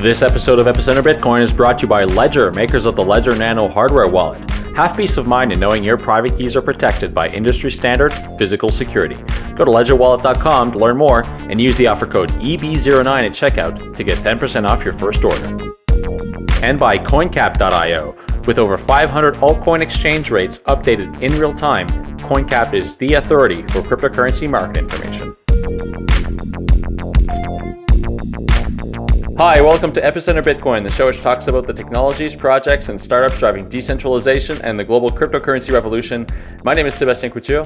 This episode of Epicenter Bitcoin is brought to you by Ledger, makers of the Ledger Nano hardware wallet. Have peace of mind in knowing your private keys are protected by industry standard physical security. Go to ledgerwallet.com to learn more and use the offer code EB09 at checkout to get 10% off your first order. And by coincap.io. With over 500 altcoin exchange rates updated in real time, CoinCap is the authority for cryptocurrency market information. Hi, welcome to Epicenter Bitcoin, the show which talks about the technologies, projects, and startups driving decentralization and the global cryptocurrency revolution. My name is Sébastien Couture.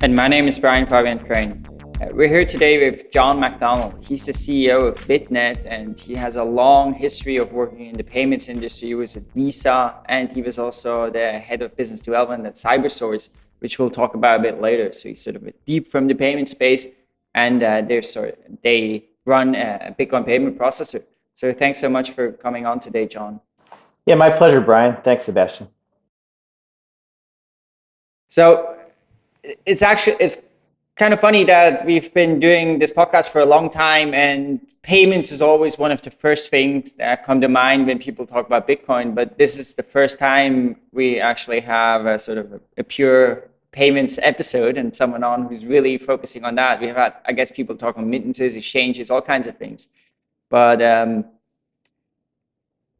And my name is Brian Fabian Crain. Uh, we're here today with John McDonald. He's the CEO of BitNet and he has a long history of working in the payments industry. He was at Visa and he was also the head of business development at Cybersource, which we'll talk about a bit later. So he's sort of deep from the payment space and uh, they're sort of, they run a Bitcoin payment processor. So thanks so much for coming on today, John. Yeah, my pleasure, Brian. Thanks, Sébastien. So it's actually it's kind of funny that we've been doing this podcast for a long time and payments is always one of the first things that come to mind when people talk about Bitcoin. But this is the first time we actually have a sort of a, a pure payments episode and someone on who's really focusing on that. We have had, I guess, people talk on remittances, exchanges, all kinds of things. But um,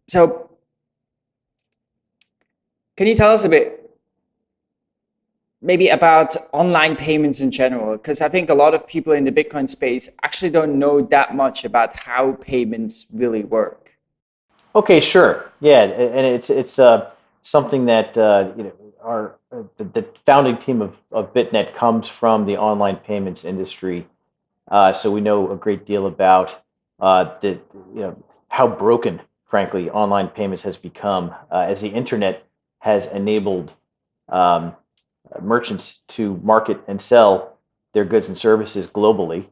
so, can you tell us a bit, maybe about online payments in general? Because I think a lot of people in the Bitcoin space actually don't know that much about how payments really work. Okay, sure. Yeah, and it's it's uh, something that uh, you know our uh, the, the, founding team of, of BitNet comes from the online payments industry, uh, so we know a great deal about uh, the you know how broken, frankly, online payments has become uh, as the internet has enabled um, merchants to market and sell their goods and services globally.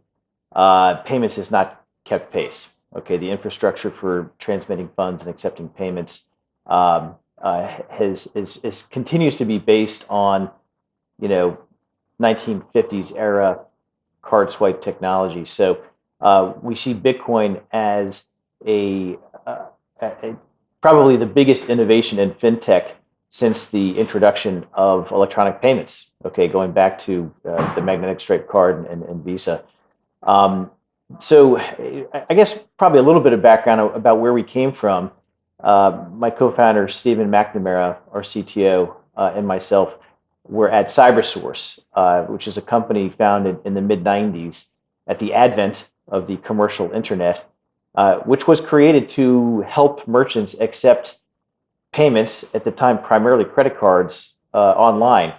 Uh, payments has not kept pace. Okay, the infrastructure for transmitting funds and accepting payments um, uh, has is, is continues to be based on, you know, 1950s era card swipe technology. So uh, we see Bitcoin as a, uh, a, probably the biggest innovation in fintech since the introduction of electronic payments. Okay, going back to uh, the magnetic stripe card and, and Visa. Um, so I guess probably a little bit of background about where we came from. Uh, my co-founder Stephen McNamara, our CTO, uh, and myself were at CyberSource, uh, which is a company founded in the mid '90s at the advent of the commercial internet, uh, which was created to help merchants accept payments at the time, primarily credit cards, uh, online.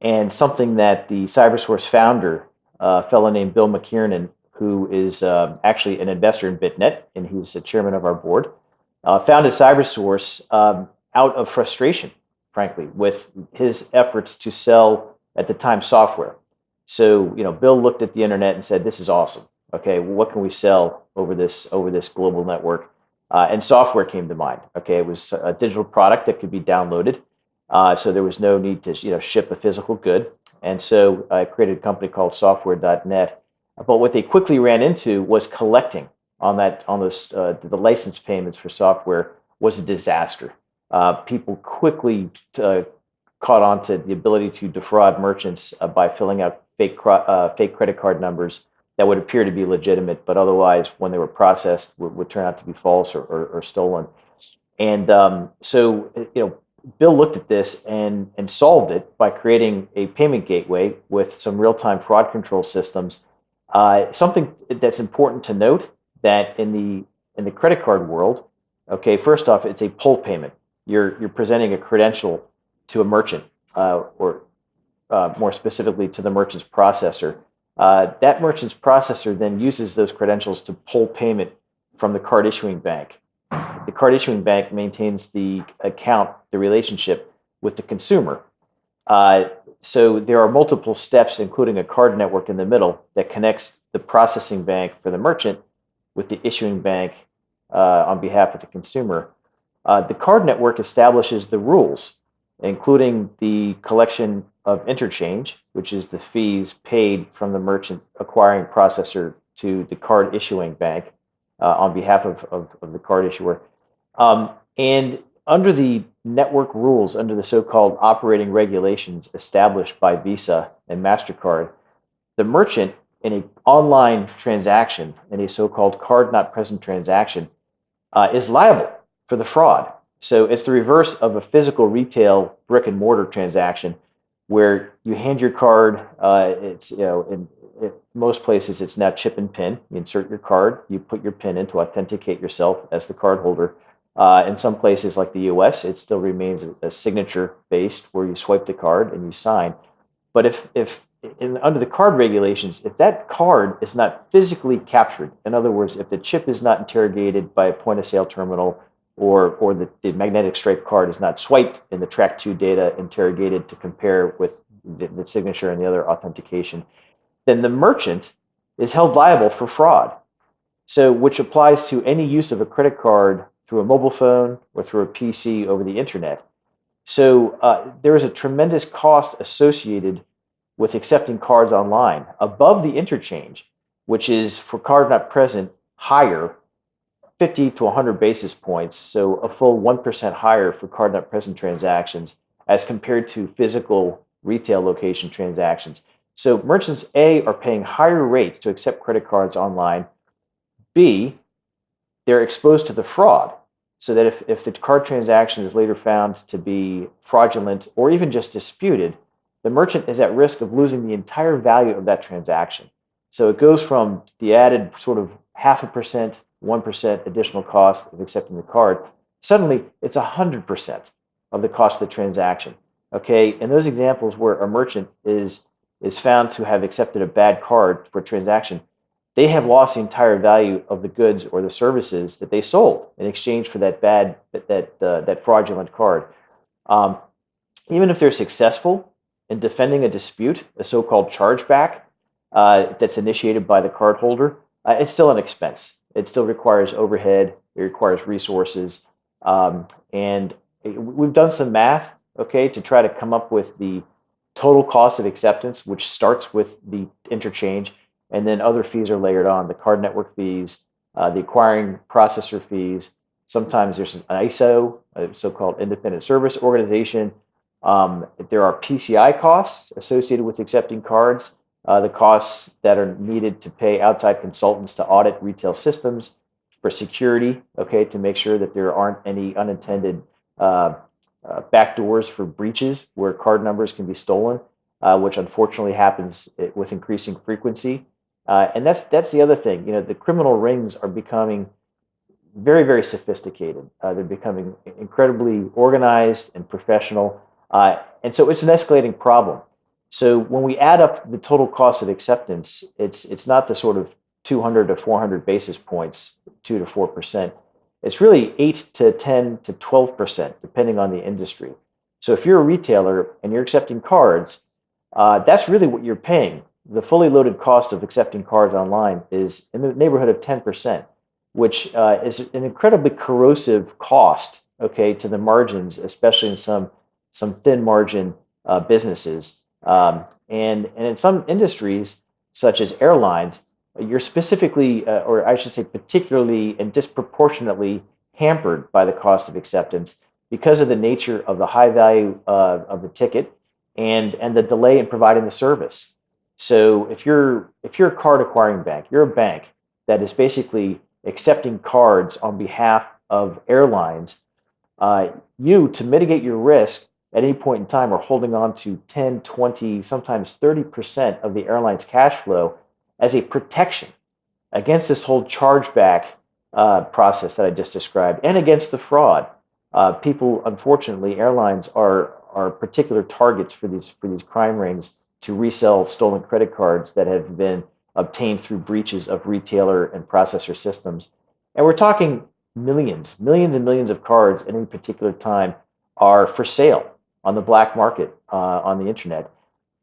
And something that the CyberSource founder, a fellow named Bill McKiernan, who is actually an investor in BitNet, and he's the chairman of our board uh, founded CyberSource um, out of frustration, frankly, with his efforts to sell at the time software. So, you know, Bill looked at the internet and said, "This is awesome. Okay, well, what can we sell over this over this global network?" Uh, and software came to mind. Okay, it was a digital product that could be downloaded, uh, so there was no need to you know ship a physical good. And so I created a company called Software.net. But what they quickly ran into was collecting on that on this uh, the license payments for software was a disaster. Uh, people quickly uh, caught on to the ability to defraud merchants uh, by filling out fake uh, fake credit card numbers that would appear to be legitimate, but otherwise, when they were processed, would, would turn out to be false or, or, or stolen. And um, so, you know, Bill looked at this and and solved it by creating a payment gateway with some real time fraud control systems. Uh, something that's important to note that in the in the credit card world, okay, first off, it's a pull payment. You're you're presenting a credential to a merchant, uh, or uh, more specifically to the merchant's processor. Uh, that merchant's processor then uses those credentials to pull payment from the card issuing bank. The card issuing bank maintains the account, the relationship with the consumer. Uh, so there are multiple steps, including a card network in the middle, that connects the processing bank for the merchant with the issuing bank uh, on behalf of the consumer. Uh, the card network establishes the rules, including the collection of interchange, which is the fees paid from the merchant acquiring processor to the card issuing bank. uh, on behalf of, of, of, the card issuer. Um, and under the network rules, under the so called operating regulations established by Visa and MasterCard, the merchant in an online transaction, in a so called card not present transaction, uh, is liable for the fraud. So it's the reverse of a physical retail brick and mortar transaction where you hand your card. Uh, it's you know in, most places it's now chip and pin. You insert your card, you put your pin in to authenticate yourself as the card holder. Uh, in some places like the U.S., it still remains a, a, signature based where you swipe the card and you sign. But if if in, under the card regulations, if that card is not physically captured, in other words, if the chip is not interrogated by a point of sale terminal or, or the, the magnetic stripe card is not swiped and the track two data interrogated to compare with the, the signature and the other authentication, then the merchant is held liable for fraud. So, which applies to any use of a credit card through a mobile phone or through a PC over the internet. So, uh, there is a tremendous cost associated with accepting cards online above the interchange, which is for card not present higher 50 to 100 basis points, so a full 1% higher for card not present transactions as compared to physical retail location transactions. So merchants A are paying higher rates to accept credit cards online. B, they're exposed to the fraud. So that if, if the card transaction is later found to be fraudulent or even just disputed, the merchant is at risk of losing the entire value of that transaction. So it goes from the added sort of half a percent, 1% additional cost of accepting the card. Suddenly, it's 100% of the cost of the transaction. Okay, in those examples where a merchant is, is found to have accepted a bad card for a transaction, they have lost the entire value of the goods or the services that they sold in exchange for that bad, that, that, uh, that fraudulent card. Um, even if they're successful in defending a dispute, a so-called chargeback uh, that's initiated by the cardholder, uh, it's still an expense. It still requires overhead. It requires resources, um, and we've done some math, okay, to try to come up with the total cost of acceptance, which starts with the interchange, and then other fees are layered on: the card network fees, uh, the acquiring processor fees. Sometimes there's an ISO, a so-called independent service organization um, there are PCI costs associated with accepting cards, uh, the costs that are needed to pay outside consultants to audit retail systems for security, okay, to make sure that there aren't any unintended uh, uh, backdoors for breaches where card numbers can be stolen, uh, which unfortunately happens eh, with increasing frequency. Uh, and that's that's the other thing. You know, the criminal rings are becoming very, very sophisticated. Uh, they're becoming incredibly organized and professional. Uh, and so it's an escalating problem. So when we add up the total cost of acceptance, it's it's not the sort of 200 to 400 basis points, two to four percent. It's really eight to 10 to 12 percent, depending on the industry. So if you're a retailer and you're accepting cards, uh, that's really what you're paying. The fully loaded cost of accepting cards online is in the neighborhood of 10 percent, which uh, is an incredibly corrosive cost, okay, to the margins, especially in some some thin margin uh, businesses. Um, and, and in some industries, such as airlines, you're specifically, uh, or I should say, particularly and disproportionately hampered by the cost of acceptance because of the nature of the high value uh, of the ticket and, and the delay in providing the service. So if you're if you're a card acquiring bank, you're a bank that is basically accepting cards on behalf of airlines. Uh, you to mitigate your risk at any point in time are holding on to 10, 20, sometimes 30% of the airline's cash flow as a protection against this whole chargeback uh, process that I just described and against the fraud. Uh, people, unfortunately, airlines are, are particular targets for these, for these crime rings to resell stolen credit cards that have been obtained through breaches of retailer and processor systems. And we're talking millions, millions and millions of cards at any particular time are for sale on the black market uh, on the internet.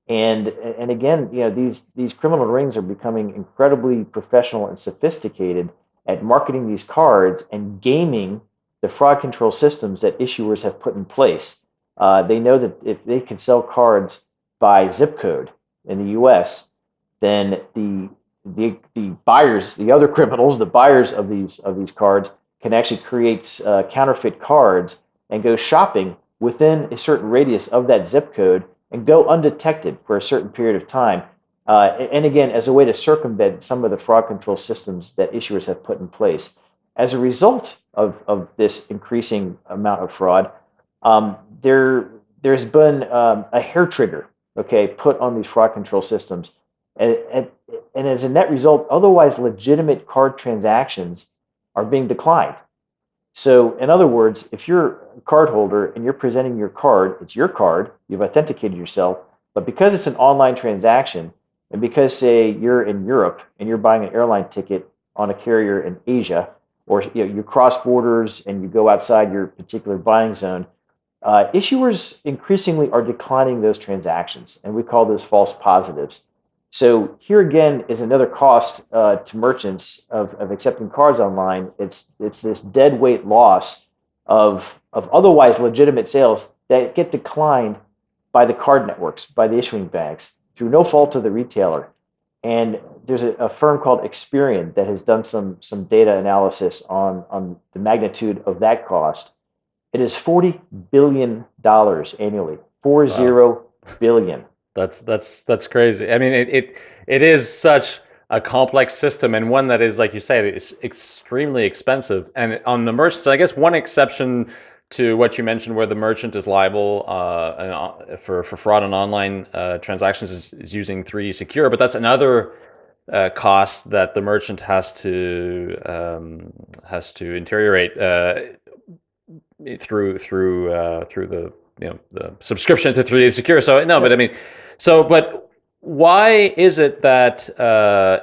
And and again, you know, these these criminal rings are becoming incredibly professional and sophisticated at marketing these cards and gaming the fraud control systems that issuers have put in place. Uh, they know that if they can sell cards by zip code in the U.S., then the the the buyers, the other criminals, the buyers of these of these cards can actually create uh, counterfeit cards and go shopping within a certain radius of that zip code and go undetected for a certain period of time. Uh, and again, as a way to circumvent some of the fraud control systems that issuers have put in place. As a result of, of this increasing amount of fraud, um, there, there's been um, a hair trigger, okay, put on these fraud control systems. And, and, and as a net result, otherwise legitimate card transactions are being declined. So, in other words, if you're a card holder and you're presenting your card, it's your card, you've authenticated yourself, but because it's an online transaction, and because, say, you're in Europe and you're buying an airline ticket on a carrier in Asia, or you, know, you cross borders and you go outside your particular buying zone, uh, issuers increasingly are declining those transactions, and we call those false positives. So here again is another cost uh, to merchants of, of accepting cards online. It's it's this dead weight loss of of otherwise legitimate sales that get declined by the card networks, by the issuing banks, through no fault of the retailer. And there's a, a, firm called Experian that has done some some data analysis on on the magnitude of that cost. It is forty billion dollars annually. Four wow. zero billion. That's that's that's crazy. I mean, it it, it is such a complex system and one that is, like you said, is extremely expensive. And on the merchants, I guess one exception to what you mentioned, where the merchant is liable uh, uh for for fraud on online uh, transactions, is, is, using 3D Secure, but that's another uh, cost that the merchant has to um, has to interrogate uh, through through uh, through the you know the subscription to 3D Secure. So no, but I mean so, but why is it that uh,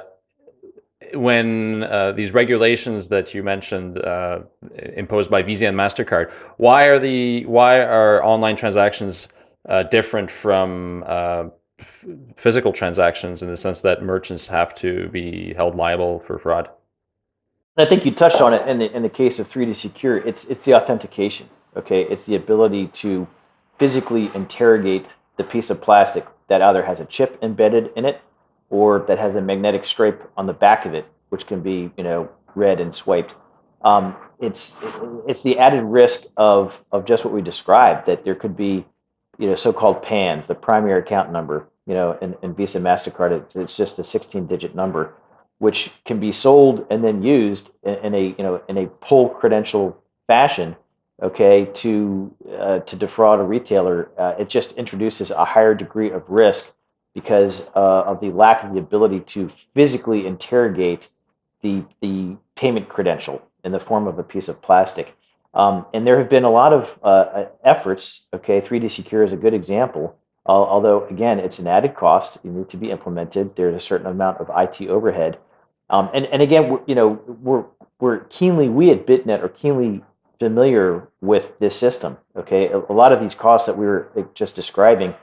when uh, these regulations that you mentioned uh, imposed by Visa and Mastercard, why are the why are online transactions uh, different from uh, physical transactions in the sense that merchants have to be held liable for fraud? I think you touched on it in the in the case of 3D Secure. It's it's the authentication. Okay, it's the ability to physically interrogate the piece of plastic that either has a chip embedded in it or that has a magnetic stripe on the back of it, which can be you know read and swiped. Um, it's it's the added risk of of just what we described that there could be you know so-called PANs, the primary account number. You know, in, in Visa Mastercard, it's just a 16-digit number, which can be sold and then used in, in a you know in a pull credential fashion okay, to uh, to defraud a retailer, uh, it just introduces a higher degree of risk because uh, of the lack of the ability to physically interrogate the the payment credential in the form of a piece of plastic. Um, and there have been a lot of uh, uh, efforts. Okay, 3D Secure is a good example. although again, it's an added cost. It needs to be implemented. There's a certain amount of IT overhead. Um, and and again, you know, we're we're keenly we at BitNet are keenly familiar with this system. Okay, a, a lot of these costs that we were just describing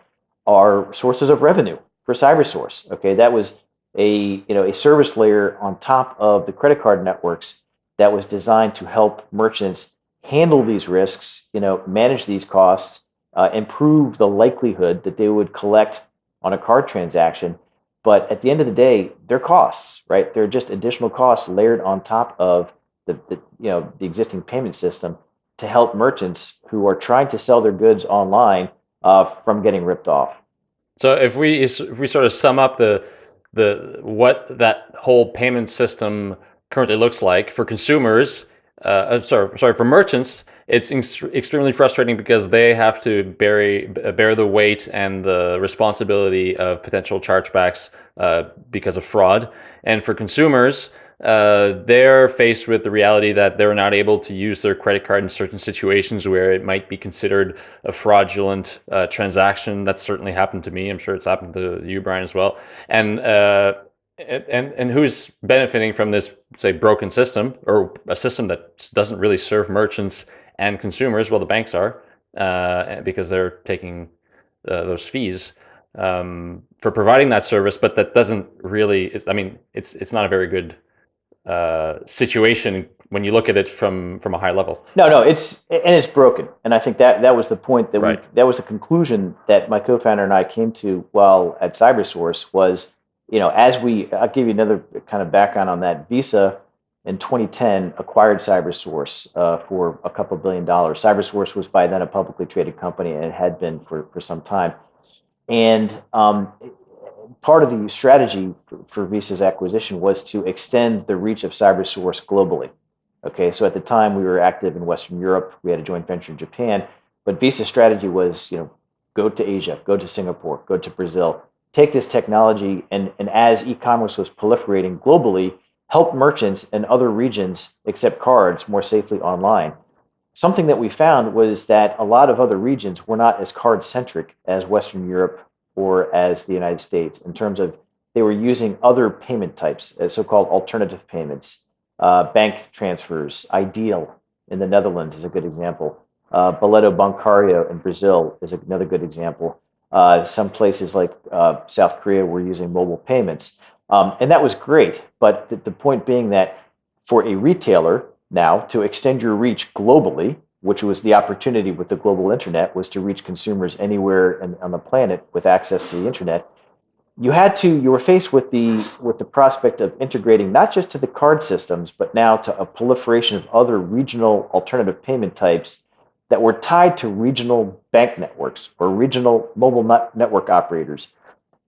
are sources of revenue for CyberSource. Okay, that was a you know a service layer on top of the credit card networks that was designed to help merchants handle these risks, you know, manage these costs, uh, improve the likelihood that they would collect on a card transaction. But at the end of the day, they're costs, right? They're just additional costs layered on top of the, the you know the existing payment system to help merchants who are trying to sell their goods online uh, from getting ripped off. So if we if we sort of sum up the the what that whole payment system currently looks like for consumers, uh, uh sorry sorry for merchants, it's extremely frustrating because they have to bear bear the weight and the responsibility of potential chargebacks uh, because of fraud, and for consumers uh, they're faced with the reality that they're not able to use their credit card in certain situations where it might be considered a fraudulent uh, transaction. That's certainly happened to me. I'm sure it's happened to you, Brian, as well. And uh, and and who's benefiting from this, say, broken system or a system that doesn't really serve merchants and consumers? Well, the banks are uh, because they're taking uh, those fees um, for providing that service, but that doesn't really. I mean, it's it's not a very good uh, situation when you look at it from from a high level. No, no, it's and it's broken, and I think that that was the point that right. we that was the conclusion that my co-founder and I came to while at CyberSource was you know, as we, I'll give you another kind of background on that. Visa in 2010 acquired CyberSource uh, for a couple billion dollars. CyberSource was by then a publicly traded company and it had been for, for some time. And um, part of the strategy for, Visa's acquisition was to extend the reach of CyberSource globally. Okay, so at the time we were active in Western Europe, we had a joint venture in Japan, but Visa's strategy was, you know, go to Asia, go to Singapore, go to Brazil, take this technology, and, and as e-commerce was proliferating globally, help merchants in other regions accept cards more safely online. Something that we found was that a lot of other regions were not as card centric as Western Europe or as the United States in terms of they were using other payment types, uh, so called alternative payments, uh, bank transfers. Ideal in the Netherlands is a good example. Uh, Boleto Bancário in Brazil is another good example. Uh, some places like uh, South Korea were using mobile payments. Um, and that was great. But th the point being that for a retailer now to extend your reach globally, which was the opportunity with the global internet, was to reach consumers anywhere in, on the planet with access to the internet. You had to, you were faced with the, with the prospect of integrating not just to the card systems, but now to a proliferation of other regional alternative payment types that were tied to regional bank networks or regional mobile network operators.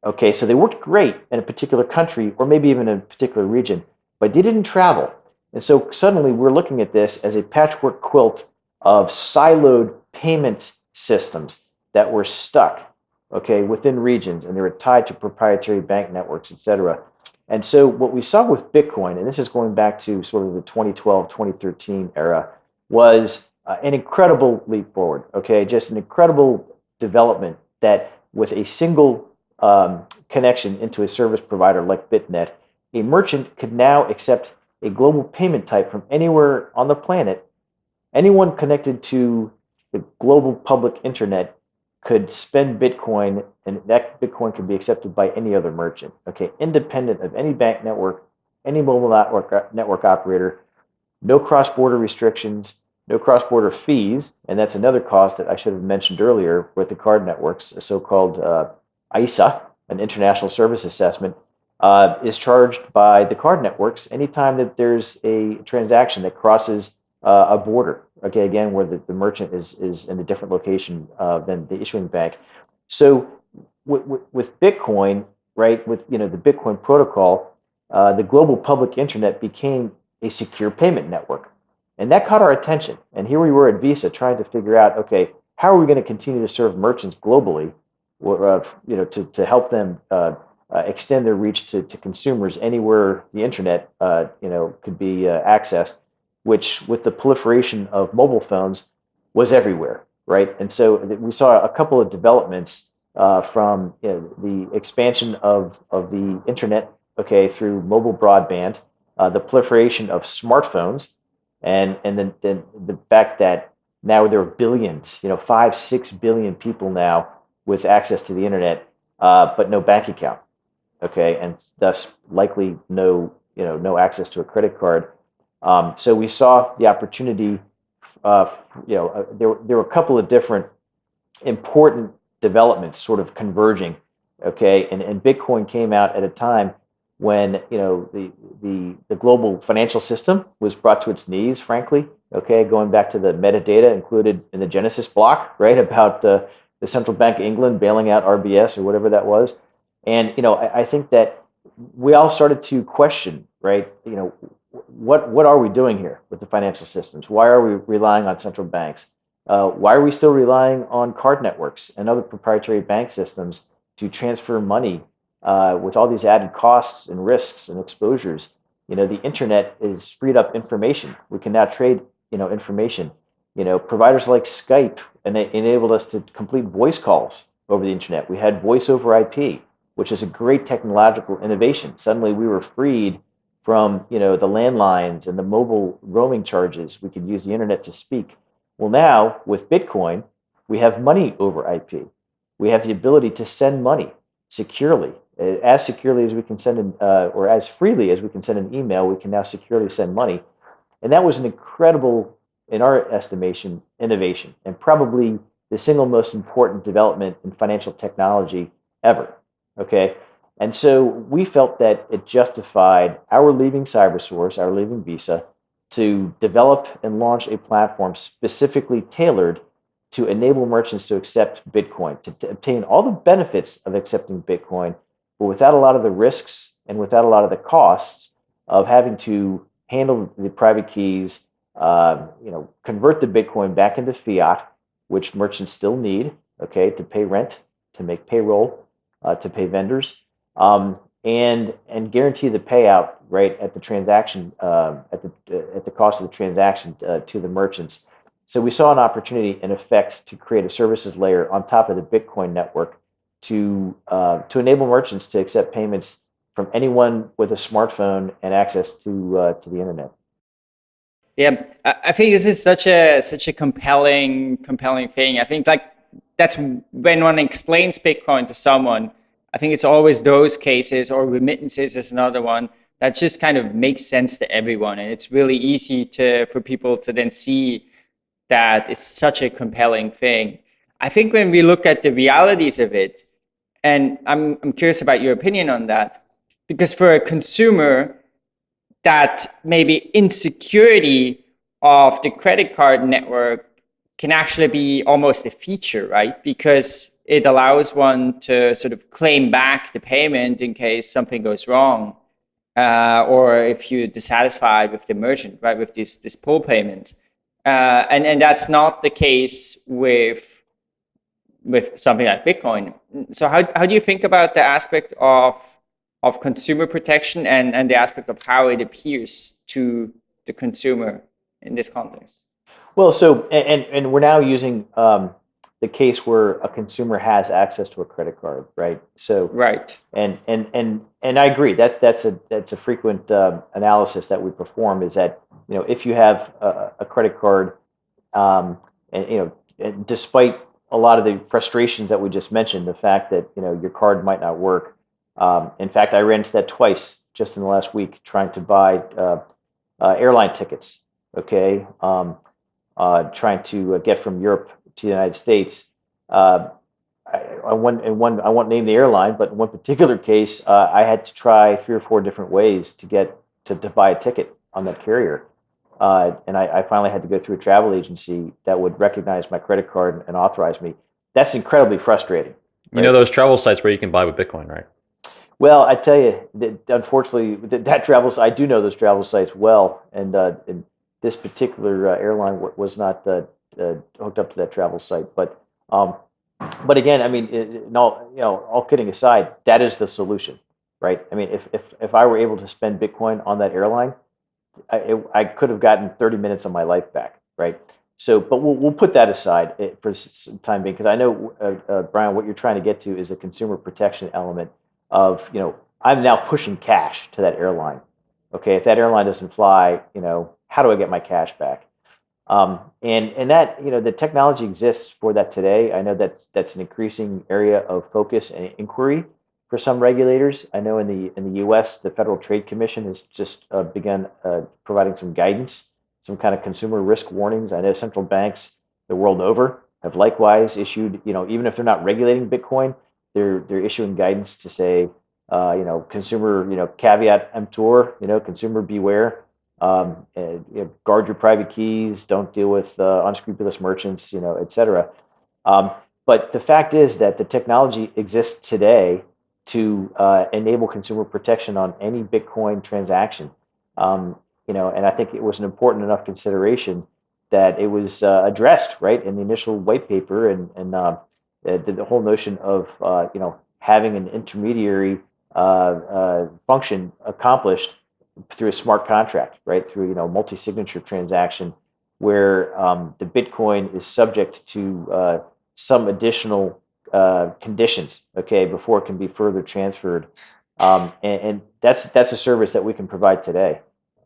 Okay, so they worked great in a particular country or maybe even in a particular region, but they didn't travel. And so suddenly we're looking at this as a patchwork quilt of siloed payment systems that were stuck, okay, within regions, and they were tied to proprietary bank networks, et cetera. And so what we saw with Bitcoin, and this is going back to sort of the 2012, 2013 era, was uh, an incredible leap forward, okay? Just an incredible development that with a single um, connection into a service provider like BitNet, a merchant could now accept a global payment type from anywhere on the planet anyone connected to the global public internet could spend Bitcoin and that Bitcoin can be accepted by any other merchant, okay, independent of any bank network, any mobile network, uh, network operator, no cross-border restrictions, no cross-border fees, and that's another cost that I should have mentioned earlier with the card networks, a so-called uh, ISA, an international service assessment, uh, is charged by the card networks anytime that there's a transaction that crosses uh, a border. Okay, again, where the, the merchant is is in a different location uh, than the issuing bank. So with, with Bitcoin, right, with you know the Bitcoin protocol, uh, the global public internet became a secure payment network, and that caught our attention. And here we were at Visa trying to figure out, okay, how are we going to continue to serve merchants globally, uh, you know, to to help them. Uh, uh, extend their reach to, to consumers anywhere the internet, uh, you know, could be accessed which with the proliferation of mobile phones was everywhere, right? And so we saw a couple of developments uh, from you know, the expansion of, of the internet, okay, through mobile broadband, uh, the proliferation of smartphones, and, and then, the fact that now there are billions, you know, five, six billion people now with access to the internet, uh, but no bank account, okay, and thus likely no, you know, no access to a credit card. Um, so we saw the opportunity, uh, you know, uh, there, there were a couple of different important developments sort of converging, okay? And, and Bitcoin came out at a time when, you know, the, the, the global financial system was brought to its knees, frankly, okay? Going back to the metadata included in the Genesis block, right, about the, the Central Bank of England bailing out RBS or whatever that was. And, you know, I, I think that we all started to question, right, you know, what what are we doing here with the financial systems? Why are we relying on central banks? Uh, why are we still relying on card networks and other proprietary bank systems to transfer money uh, with all these added costs and risks and exposures? You know, the internet is freed up information. We can now trade, you know, information. You know, providers like Skype and they enabled us to complete voice calls over the internet. We had voice over IP, which is a great technological innovation. Suddenly, we were freed from you know the landlines and the mobile roaming charges. We could use the internet to speak. Well, now with Bitcoin, we have money over IP. We have the ability to send money securely, as securely as we can send an, uh, or as freely as we can send an email. We can now securely send money, and that was an incredible, in our estimation, innovation, and probably the single most important development in financial technology ever. Okay, And so we felt that it justified our leaving CyberSource, our leaving Visa, to develop and launch a platform specifically tailored to enable merchants to accept Bitcoin, to, to, obtain all the benefits of accepting Bitcoin, but without a lot of the risks and without a lot of the costs of having to handle the private keys, uh, you know, convert the Bitcoin back into fiat, which merchants still need, okay, to pay rent, to make payroll, uh, to pay vendors, um, and and guarantee the payout right at the transaction uh, at the uh, at the cost of the transaction uh, to the merchants. So we saw an opportunity, in effect, to create a services layer on top of the Bitcoin network to uh, to enable merchants to accept payments from anyone with a smartphone and access to uh, to the internet. Yeah, I think this is such a such a compelling compelling thing. I think like that's when one explains Bitcoin to someone. I think it's always those cases or remittances is another one that just kind of makes sense to everyone, and it's really easy to for people to then see that it's such a compelling thing. I think when we look at the realities of it, and I'm, I'm curious about your opinion on that, because for a consumer, that maybe insecurity of the credit card network can actually be almost a feature, right? Because it allows one to sort of claim back the payment in case something goes wrong, uh, or if you're dissatisfied with the merchant, right, with this this pull payment, Uh, and, and that's not the case with, with something like Bitcoin. So how, how do you think about the aspect of, of consumer protection and, and the aspect of how it appears to the consumer in this context? Well, so, and, and we're now using um, the case where a consumer has access to a credit card, right? So, right. And, and, and, and I agree that's, that's a, that's a frequent uh, analysis that we perform is that you know, if you have a, a credit card, um, and you know, despite a lot of the frustrations that we just mentioned, the fact that you know your card might not work. Um, in fact, I ran into that twice just in the last week trying to buy uh, uh, airline tickets. Okay, um, uh, trying to uh, get from Europe to the United States. Uh, I, I, one, in one, I won't name the airline, but in one particular case, uh, I had to try three or four different ways to get to, to buy a ticket on that carrier. Uh, and I, I, finally had to go through a travel agency that would recognize my credit card and, and authorize me. That's incredibly frustrating. Right? You know those travel sites where you can buy with Bitcoin, right? Well, I tell you, that unfortunately, that, that travels. I do know those travel sites well, and, uh, and this particular uh, airline was not uh, uh, hooked up to that travel site. But um, but again, I mean, all you know, all kidding aside, that is the solution, right? I mean, if if if I were able to spend Bitcoin on that airline, I, it, I could have gotten 30 minutes of my life back, right? So, but we'll, we'll put that aside eh, for time being, because I know, uh, uh, Brian, what you're trying to get to is a consumer protection element of, you know, I'm now pushing cash to that airline. Okay, if that airline doesn't fly, you know, how do I get my cash back? Um, and and that you know the technology exists for that today. I know that's that's an increasing area of focus and inquiry for some regulators. I know in the in the U.S., the Federal Trade Commission has just uh, begun uh, providing some guidance, some kind of consumer risk warnings. I know central banks the world over have likewise issued, you know, even if they're not regulating Bitcoin, they're they're issuing guidance to say, uh, you know, consumer, you know, caveat emptor, you know, consumer beware. Um, and, you know, guard your private keys. Don't deal with uh, unscrupulous merchants, you know, et cetera. Um, but the fact is that the technology exists today to uh, enable consumer protection on any Bitcoin transaction. Um, you know, and I think it was an important enough consideration that it was uh, addressed right in the initial white paper, and and uh, the, whole notion of uh, you know having an intermediary uh, uh, function accomplished through a smart contract, right through you know multi-signature transaction, where um, the Bitcoin is subject to some additional uh, conditions, okay, before it can be further transferred. Um, and, and, that's that's a service that we can provide today.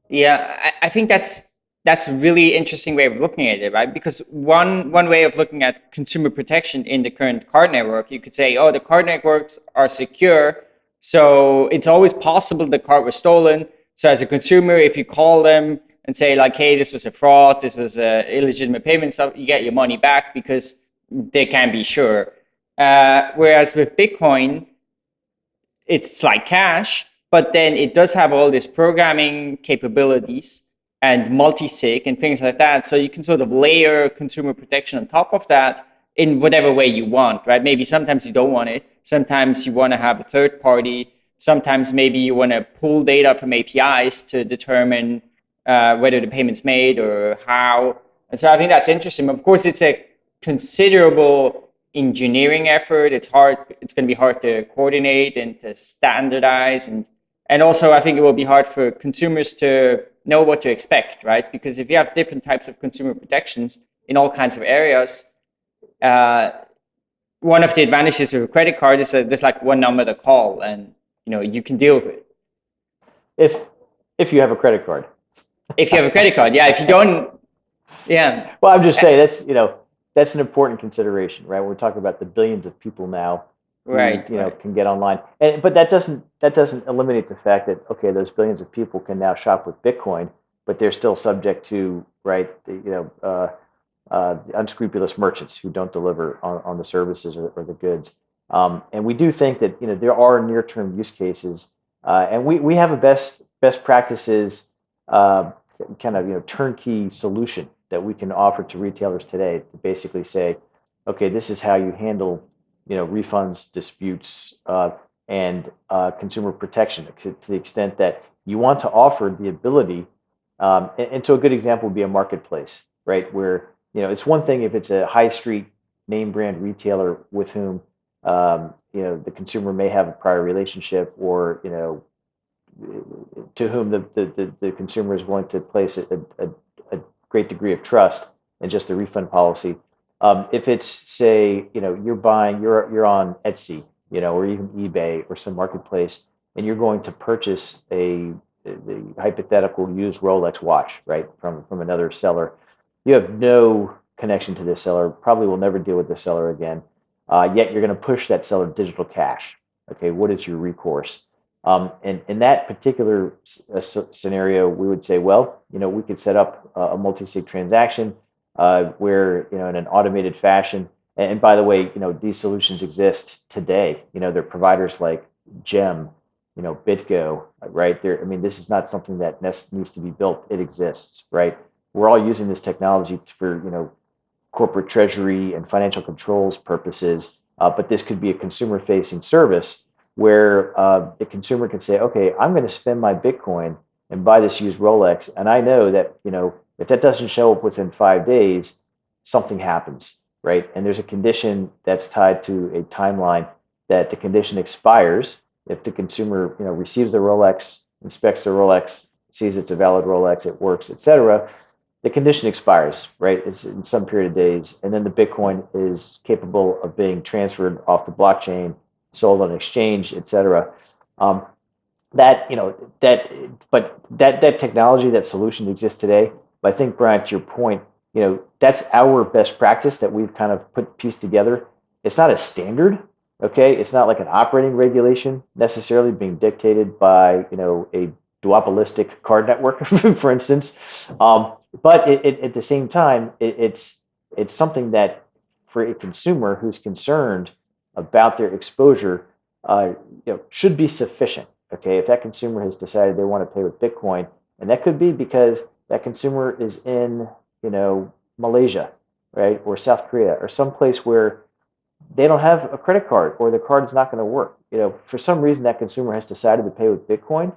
Yeah, I, I, think that's that's a really interesting way of looking at it, right? Because one one way of looking at consumer protection in the current card network, you could say, oh, the card networks are secure, so it's always possible the card was stolen. So as a consumer, if you call them and say like, hey, this was a fraud, this was a illegitimate payment stuff, you get your money back because they can be sure. Uh, whereas with Bitcoin, it's like cash, but then it does have all these programming capabilities and multi-sig and things like that. So you can sort of layer consumer protection on top of that in whatever way you want, right? Maybe sometimes you don't want it. Sometimes you want to have a third party. Sometimes maybe you want to pull data from APIs to determine uh, whether the payment's made or how. And so I think that's interesting. Of course, it's a considerable engineering effort. It's hard. It's going to be hard to coordinate and to standardize, and and also I think it will be hard for consumers to know what to expect, right? Because if you have different types of consumer protections in all kinds of areas, uh, one of the advantages of a credit card is that there's like one number to call, and you know you can deal with it. If if you have a credit card. If you have a credit card, yeah. If you don't, yeah. Well, I'm just saying that's you know that's an important consideration, right? We're talking about the billions of people now, who, right? You know, right. can get online, and but that doesn't that doesn't eliminate the fact that okay, those billions of people can now shop with Bitcoin, but they're still subject to right, the, you know, uh, uh, the unscrupulous merchants who don't deliver on, on the services or, or the goods. Um, and we do think that you know there are near term use cases, uh, and we we have a best best practices uh, kind of you know turnkey solution that we can offer to retailers today to basically say, okay, this is how you handle, you know, refunds, disputes, uh, and uh, consumer protection to the extent that you want to offer the ability. Um, and, and, so a good example would be a marketplace, right? Where you know it's one thing if it's a high street name brand retailer with whom um, you know the consumer may have a prior relationship or you know to whom the, the, the, the consumer is willing to place a, a, great degree of trust and just the refund policy. Um, if it's say, you know, you're buying, you're you're on Etsy, you know, or even eBay or some marketplace, and you're going to purchase a the hypothetical used Rolex watch, right, from from another seller, you have no connection to this seller. Probably will never deal with the seller again. Uh, yet you're going to push that seller digital cash. Okay, what is your recourse? Um, and in that particular uh, scenario, we would say, well, you know, we could set up a multi-sig transaction uh, where, you know, in an automated fashion. And by the way, you know, these solutions exist today. You know, they're providers like Gem, you know, BitGo, right? There, I mean, this is not something that needs to be built. It exists, right? We're all using this technology for, you know, corporate treasury and financial controls purposes. Uh, but this could be a consumer-facing service where uh, the consumer can say, okay, I'm going to spend my Bitcoin and buy this used Rolex. And I know that, you know, if that doesn't show up within five days, something happens, right? And there's a condition that's tied to a timeline that the condition expires if the consumer, you know, receives the Rolex, inspects the Rolex, sees it's a valid Rolex, it works, etc. The condition expires, right? It's in some period of days, and then the Bitcoin is capable of being transferred off the blockchain sold on exchange, et cetera. Um, that you know that, but that that technology, that solution exists today. But I think, Brian, to your point, you know that's our best practice that we've kind of put pieced together. It's not a standard, okay? It's not like an operating regulation necessarily being dictated by you know a duopolistic card network, for instance. Um, but it, it, at the same time, it, it's it's something that for a consumer who's concerned about their exposure uh, you know, should be sufficient. Okay, if that consumer has decided they want to pay with Bitcoin, and that could be because that consumer is in you know Malaysia, right, or South Korea, or someplace where they don't have a credit card or the card is not going to work. You know, for some reason that consumer has decided to pay with Bitcoin.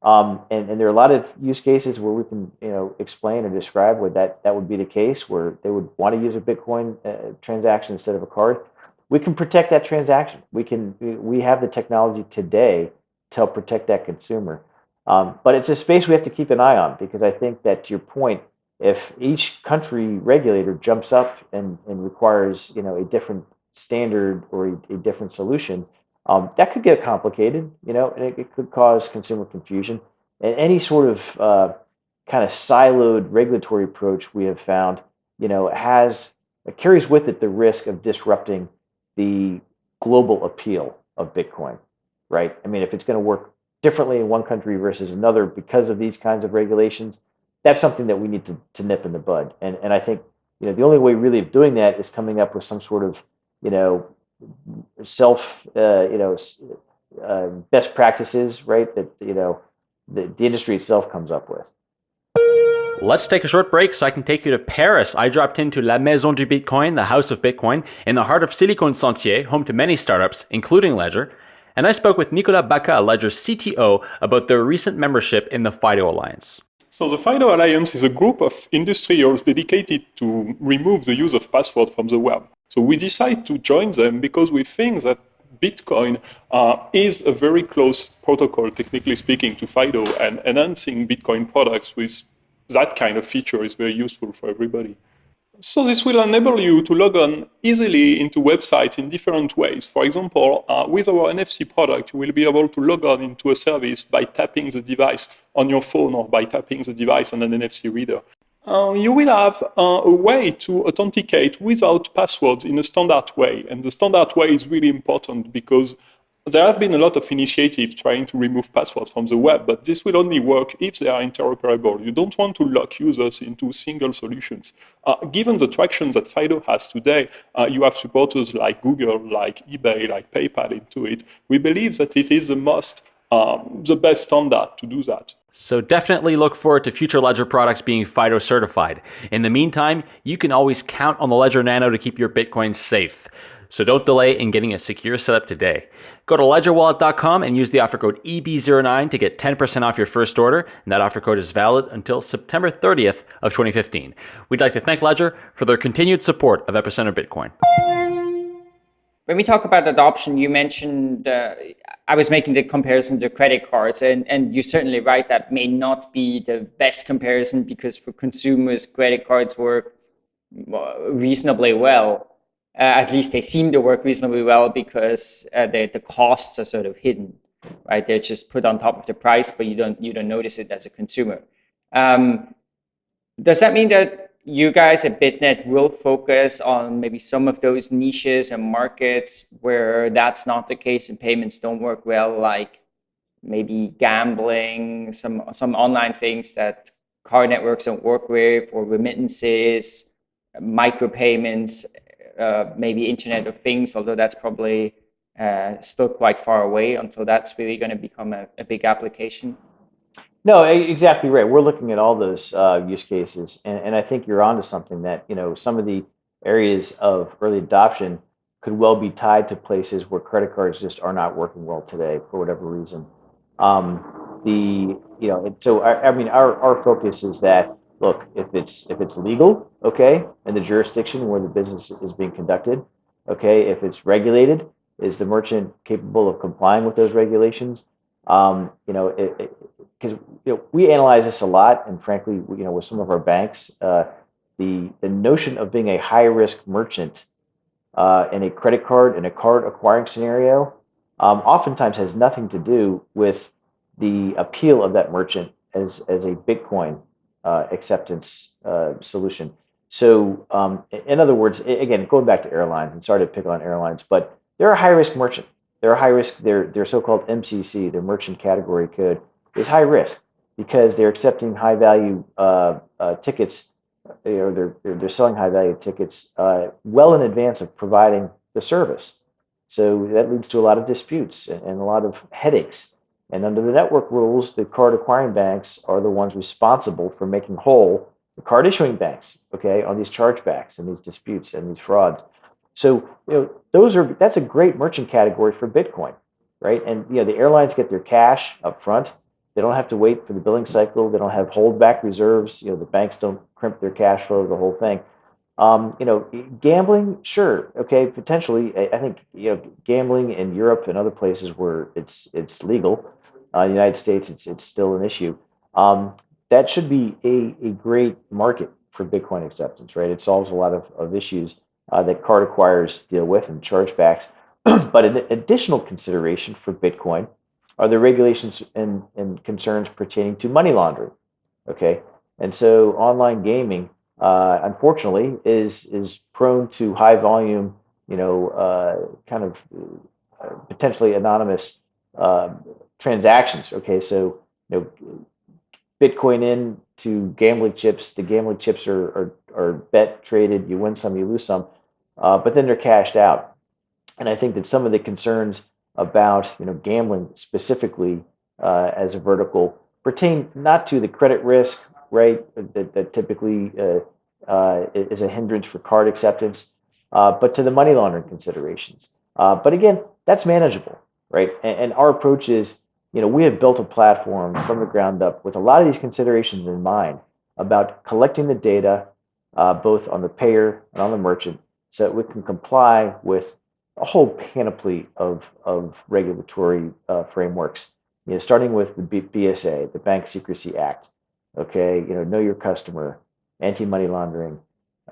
Um, and, and there are a lot of use cases where we can, you know, explain or describe where that, that would be the case, where they would want to use a Bitcoin uh, transaction instead of a card we can protect that transaction. We can we have the technology today to help protect that consumer. Um, but it's a space we have to keep an eye on because I think that to your point, if each country regulator jumps up and, and requires you know a different standard or a, a different solution, um, that could get complicated, you know, and it, it, could cause consumer confusion. And any sort of uh, kind of siloed regulatory approach we have found, you know, has carries with it the risk of disrupting the global appeal of Bitcoin, right? I mean, if it's going to work differently in one country versus another because of these kinds of regulations, that's something that we need to, to nip in the bud. And, and I think, you know, the only way really of doing that is coming up with some sort of, you know, self, uh, you know, uh, best practices, right? That you know the, the industry itself comes up with. Let's take a short break so I can take you to Paris. I dropped into La Maison du Bitcoin, the House of Bitcoin, in the heart of Silicon Sentier, home to many startups, including Ledger. And I spoke with Nicolas Bacca, Ledger's CTO, about their recent membership in the FIDO Alliance. So the FIDO Alliance is a group of industrials dedicated to remove the use of password from the web. So we decided to join them because we think that Bitcoin uh, is a very close protocol, technically speaking, to FIDO, and enhancing Bitcoin products with that kind of feature is very useful for everybody. So this will enable you to log on easily into websites in different ways. For example, uh, with our NFC product, you will be able to log on into a service by tapping the device on your phone or by tapping the device on an NFC reader. Uh, you will have uh, a way to authenticate without passwords in a standard way. And the standard way is really important because there have been a lot of initiatives trying to remove passwords from the web, but this will only work if they are interoperable. You don't want to lock users into single solutions. Uh, given the traction that FIDO has today, uh, you have supporters like Google, like eBay, like PayPal into it. We believe that it is the most, um, the best standard to do that. So definitely look forward to future Ledger products being FIDO certified. In the meantime, you can always count on the Ledger Nano to keep your Bitcoin safe. So don't delay in getting a secure setup today. Go to ledgerwallet.com and use the offer code EB09 to get 10% off your first order. And that offer code is valid until September 30th of 2015. We'd like to thank Ledger for their continued support of Epicenter Bitcoin. When we talk about adoption, you mentioned uh, I was making the comparison to credit cards, and, and you're certainly right. That may not be the best comparison because for consumers, credit cards work reasonably well uh, at least they seem to work reasonably well because uh, the, the costs are sort of hidden, right? They're just put on top of the price, but you don't, you don't notice it as a consumer. Um, does that mean that you guys at BitNet will focus on maybe some of those niches and markets where that's not the case and payments don't work well, like maybe gambling, some, some online things that card networks don't work with, or remittances, micropayments, uh, maybe Internet of Things, although that's probably uh, still quite far away until that's really going to become a, a, big application. No, exactly right. We're looking at all those uh, use cases, and, and I think you're onto something that you know some of the areas of early adoption could well be tied to places where credit cards just are not working well today for whatever reason. Um, the you know, so I, I mean, our our focus is that look, if it's if it's legal, okay, in the jurisdiction where the business is being conducted, okay, if it's regulated, is the merchant capable of complying with those regulations? Um, you know, because you know, we analyze this a lot, and frankly, you know, with some of our banks, uh, the the notion of being a high risk merchant uh, in a credit card in a card acquiring scenario, um, oftentimes has nothing to do with the appeal of that merchant as as a Bitcoin uh, acceptance uh, solution. So, um, in other words, again, going back to airlines, and sorry to pick on airlines, but they're a high risk merchant. They're a high risk. Their their so-called MCC, their merchant category code, is high risk because they're accepting high value uh, uh tickets, or they're they're selling high value tickets uh, well in advance of providing the service. So that leads to a lot of disputes and a lot of headaches. And under the network rules, the card acquiring banks are the ones responsible for making whole the card issuing banks, okay, on these chargebacks and these disputes and these frauds. So, you know, those are that's a great merchant category for Bitcoin, right? And you know, the airlines get their cash up front. They don't have to wait for the billing cycle. They don't have holdback reserves. You know, the banks don't crimp their cash flow, the whole thing. Um, you know, gambling, sure, okay, potentially. I, I, think you know, gambling in Europe and other places where it's it's legal, uh, the United States, it's it's still an issue. Um, that should be a, a great market for Bitcoin acceptance, right? It solves a lot of, of issues uh, that card acquirers deal with and chargebacks. but an additional consideration for Bitcoin are the regulations and, and concerns pertaining to money laundering. Okay, and so online gaming, uh, unfortunately, is is prone to high volume, you know, uh, kind of uh, potentially anonymous uh, transactions. Okay, so you know, Bitcoin in to gambling chips. The gambling chips are are, are bet traded. You win some, you lose some, uh, but then they're cashed out. And I think that some of the concerns about you know gambling specifically uh, as a vertical pertain not to the credit risk, right? That, that typically uh, uh, is a hindrance for card acceptance, uh, but to the money laundering considerations. Uh, but again, that's manageable, right? And, and, our approach is, you know, we have built a platform from the ground up with a lot of these considerations in mind about collecting the data, uh, both on the payer and on the merchant, so that we can comply with a whole panoply of, of regulatory uh, frameworks. You know, starting with the B- BSA, the Bank Secrecy Act. Okay, you know, know your customer, anti-money laundering,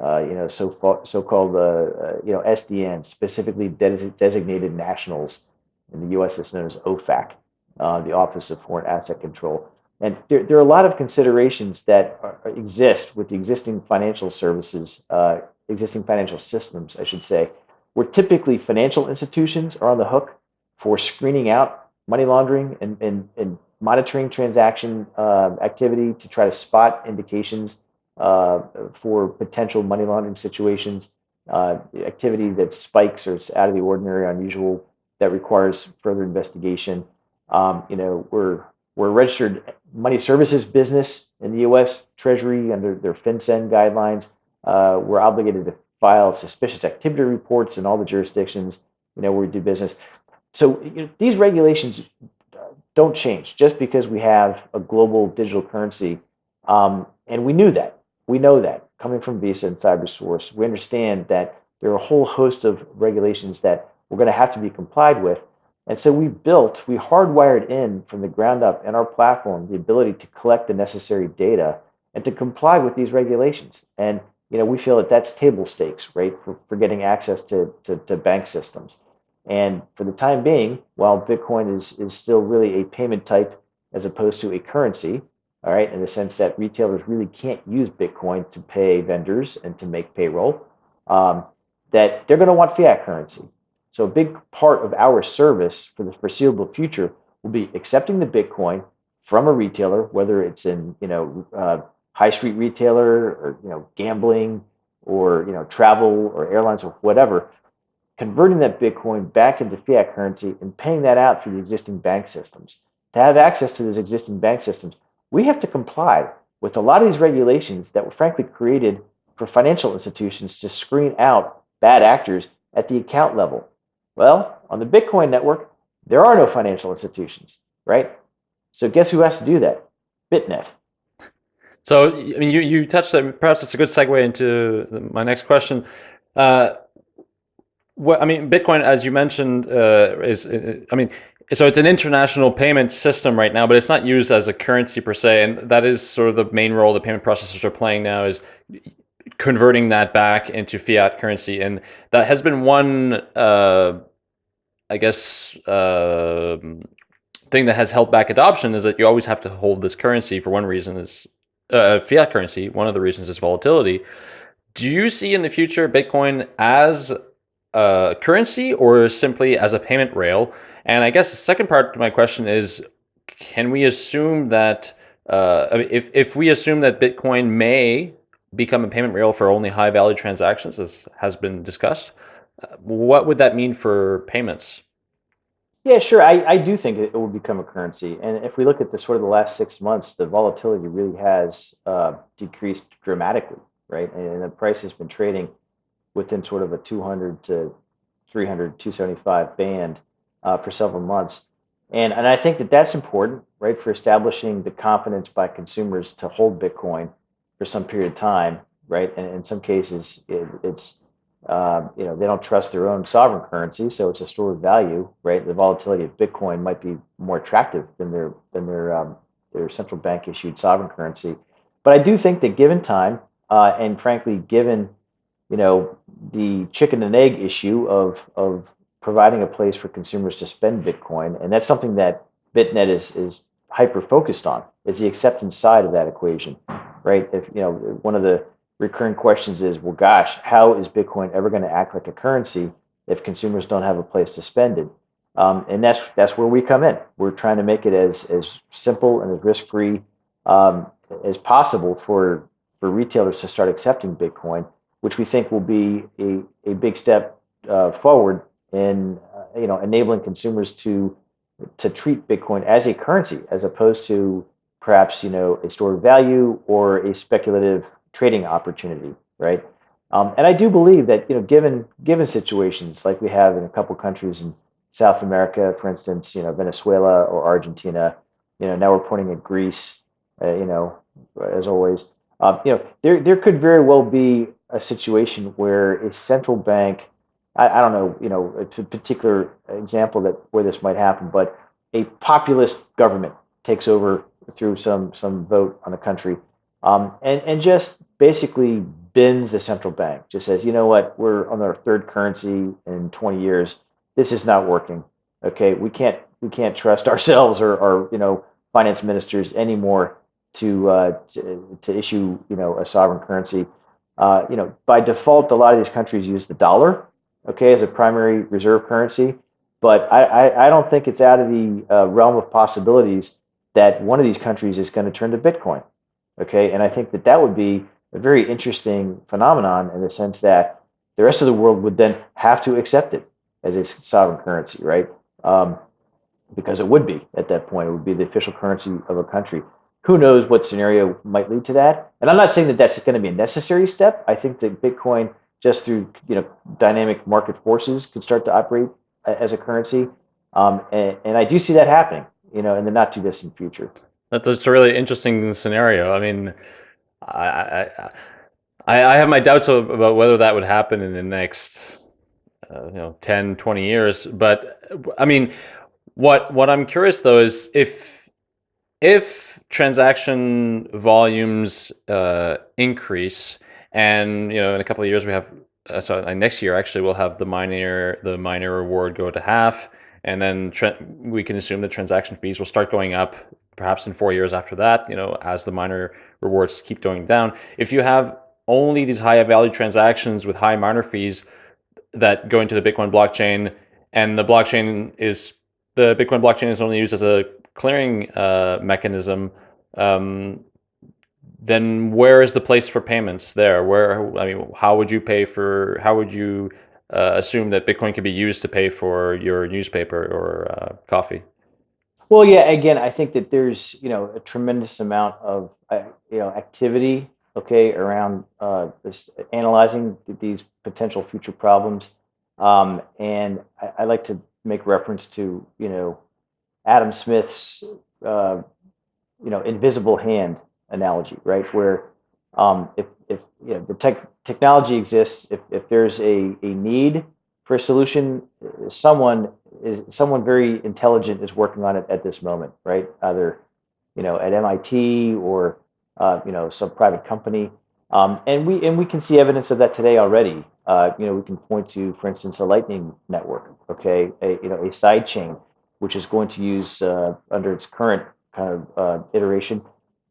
uh, you know, so so-called uh, uh you know SDN, specifically de- designated nationals. In the U.S., it's known as OFAC, uh, the Office of Foreign Asset Control. And there, there are a lot of considerations that are, exist with the existing financial services, uh, existing financial systems, I should say, where typically financial institutions are on the hook for screening out money laundering and, and, and monitoring transaction uh, activity to try to spot indications uh, for potential money laundering situations, uh, activity that spikes or is out of the ordinary, unusual, that requires further investigation. Um, you know, we're we're a registered money services business in the U.S. Treasury under their FinCEN guidelines. Uh, we're obligated to file suspicious activity reports in all the jurisdictions you know where we do business. So you know, these regulations don't change just because we have a global digital currency, um, and we knew that. We know that coming from Visa and CyberSource, we understand that there are a whole host of regulations that we're going to have to be complied with. And so we built, we hardwired in from the ground up in our platform the ability to collect the necessary data and to comply with these regulations. And you know, we feel that that's table stakes, right, for, for getting access to, to, to bank systems. And for the time being, while Bitcoin is, is still really a payment type as opposed to a currency, all right, in the sense that retailers really can't use Bitcoin to pay vendors and to make payroll, um, that they're going to want fiat currency. So a big part of our service for the foreseeable future will be accepting the Bitcoin from a retailer, whether it's in you know uh, high street retailer or you know gambling or you know travel or airlines or whatever, converting that Bitcoin back into fiat currency and paying that out through the existing bank systems. To have access to those existing bank systems, we have to comply with a lot of these regulations that were frankly created for financial institutions to screen out bad actors at the account level. Well, on the Bitcoin network, there are no financial institutions, right? So guess who has to do that? Bitnet. So, I mean, you, you touched that. Perhaps it's a good segue into my next question. Uh, what, I mean, Bitcoin, as you mentioned, uh, is, I mean, so it's an international payment system right now, but it's not used as a currency per se. And that is sort of the main role the payment processors are playing now is converting that back into fiat currency. And that has been one, uh, I guess, uh, thing that has held back adoption is that you always have to hold this currency for one reason is uh, fiat currency. One of the reasons is volatility. Do you see in the future Bitcoin as a currency or simply as a payment rail? And I guess the second part to my question is, can we assume that uh, if if we assume that Bitcoin may become a payment rail for only high value transactions, as has been discussed, uh, what would that mean for payments? Yeah, sure. I, I do think it will become a currency. And if we look at the sort of the last six months, the volatility really has uh, decreased dramatically, right? And the price has been trading within sort of a 200 to 300, 275 band uh, for several months. And, and I think that that's important, right, for establishing the confidence by consumers to hold Bitcoin for some period of time, right? And in some cases, it, it's, uh, you know, they don't trust their own sovereign currency, so it's a store of value, right? The volatility of Bitcoin might be more attractive than their than their um, their central bank issued sovereign currency. But I do think that given time, uh, and frankly, given you know the chicken and egg issue of of providing a place for consumers to spend Bitcoin, and that's something that Bitnet is is hyper focused on is the acceptance side of that equation, right? If you know one of the recurring questions is, well, gosh, how is Bitcoin ever going to act like a currency if consumers don't have a place to spend it? Um, and that's that's where we come in. We're trying to make it as as simple and as risk free um, as possible for for retailers to start accepting Bitcoin, which we think will be a, a big step uh, forward in uh, you know, enabling consumers to to treat Bitcoin as a currency as opposed to perhaps you know a store of value or a speculative trading opportunity, right? Um, and I do believe that you know, given given situations like we have in a couple countries in South America, for instance, you know, Venezuela or Argentina, you know, now we're pointing at Greece, uh, you know, as always, um, you know, there there could very well be a situation where a central bank, I, I don't know, you know, a particular example that where this might happen, but a populist government takes over through some some vote on the country, um, and and just basically bends the central bank. Just says, you know what, we're on our third currency in 20 years. This is not working. Okay, we can't we can't trust ourselves or, or you know finance ministers anymore to, uh, to, to issue you know a sovereign currency. Uh, you know, by default, a lot of these countries use the dollar, okay, as a primary reserve currency. But I, I, I don't think it's out of the uh, realm of possibilities that one of these countries is going to turn to Bitcoin, okay. And I think that that would be a very interesting phenomenon in the sense that the rest of the world would then have to accept it as a sovereign currency, right? Um, because it would be at that point. It would be the official currency of a country who knows what scenario might lead to that. And I'm not saying that that's going to be a necessary step. I think that Bitcoin, just through you know dynamic market forces, could start to operate as a currency. Um, and, and I do see that happening, you know, in the not too distant future. That's a really interesting scenario. I mean, I, I, I have my doubts about whether that would happen in the next, uh, you know, 10, 20 years. But I mean, what what I'm curious though is if if transaction volumes uh, increase, and you know, in a couple of years we have, uh, so next year actually we'll have the miner the miner reward go to half, and then we can assume the transaction fees will start going up, perhaps in four years after that. You know, as the miner rewards keep going down. If you have only these high value transactions with high miner fees that go into the Bitcoin blockchain, and the blockchain is the Bitcoin blockchain is only used as a clearing uh, mechanism, um, then where is the place for payments there? Where I mean, how would you pay for? How would you uh, assume that Bitcoin can be used to pay for your newspaper or uh, coffee? Well, yeah. Again, I think that there's you know a tremendous amount of uh, you know activity, okay, around uh, this, analyzing these potential future problems, um, and I, I like to make reference to you know Adam Smith's uh, you know invisible hand analogy, right? Where um, if if you know, the tech technology exists, if if there's a a need for a solution, someone is someone very intelligent is working on it at this moment, right? Either you know at MIT or uh, you know some private company, um, and we and we can see evidence of that today already. Uh, you know, we can point to, for instance, a Lightning network, okay, a, you know, a side chain which is going to use uh, under its current kind of uh, iteration,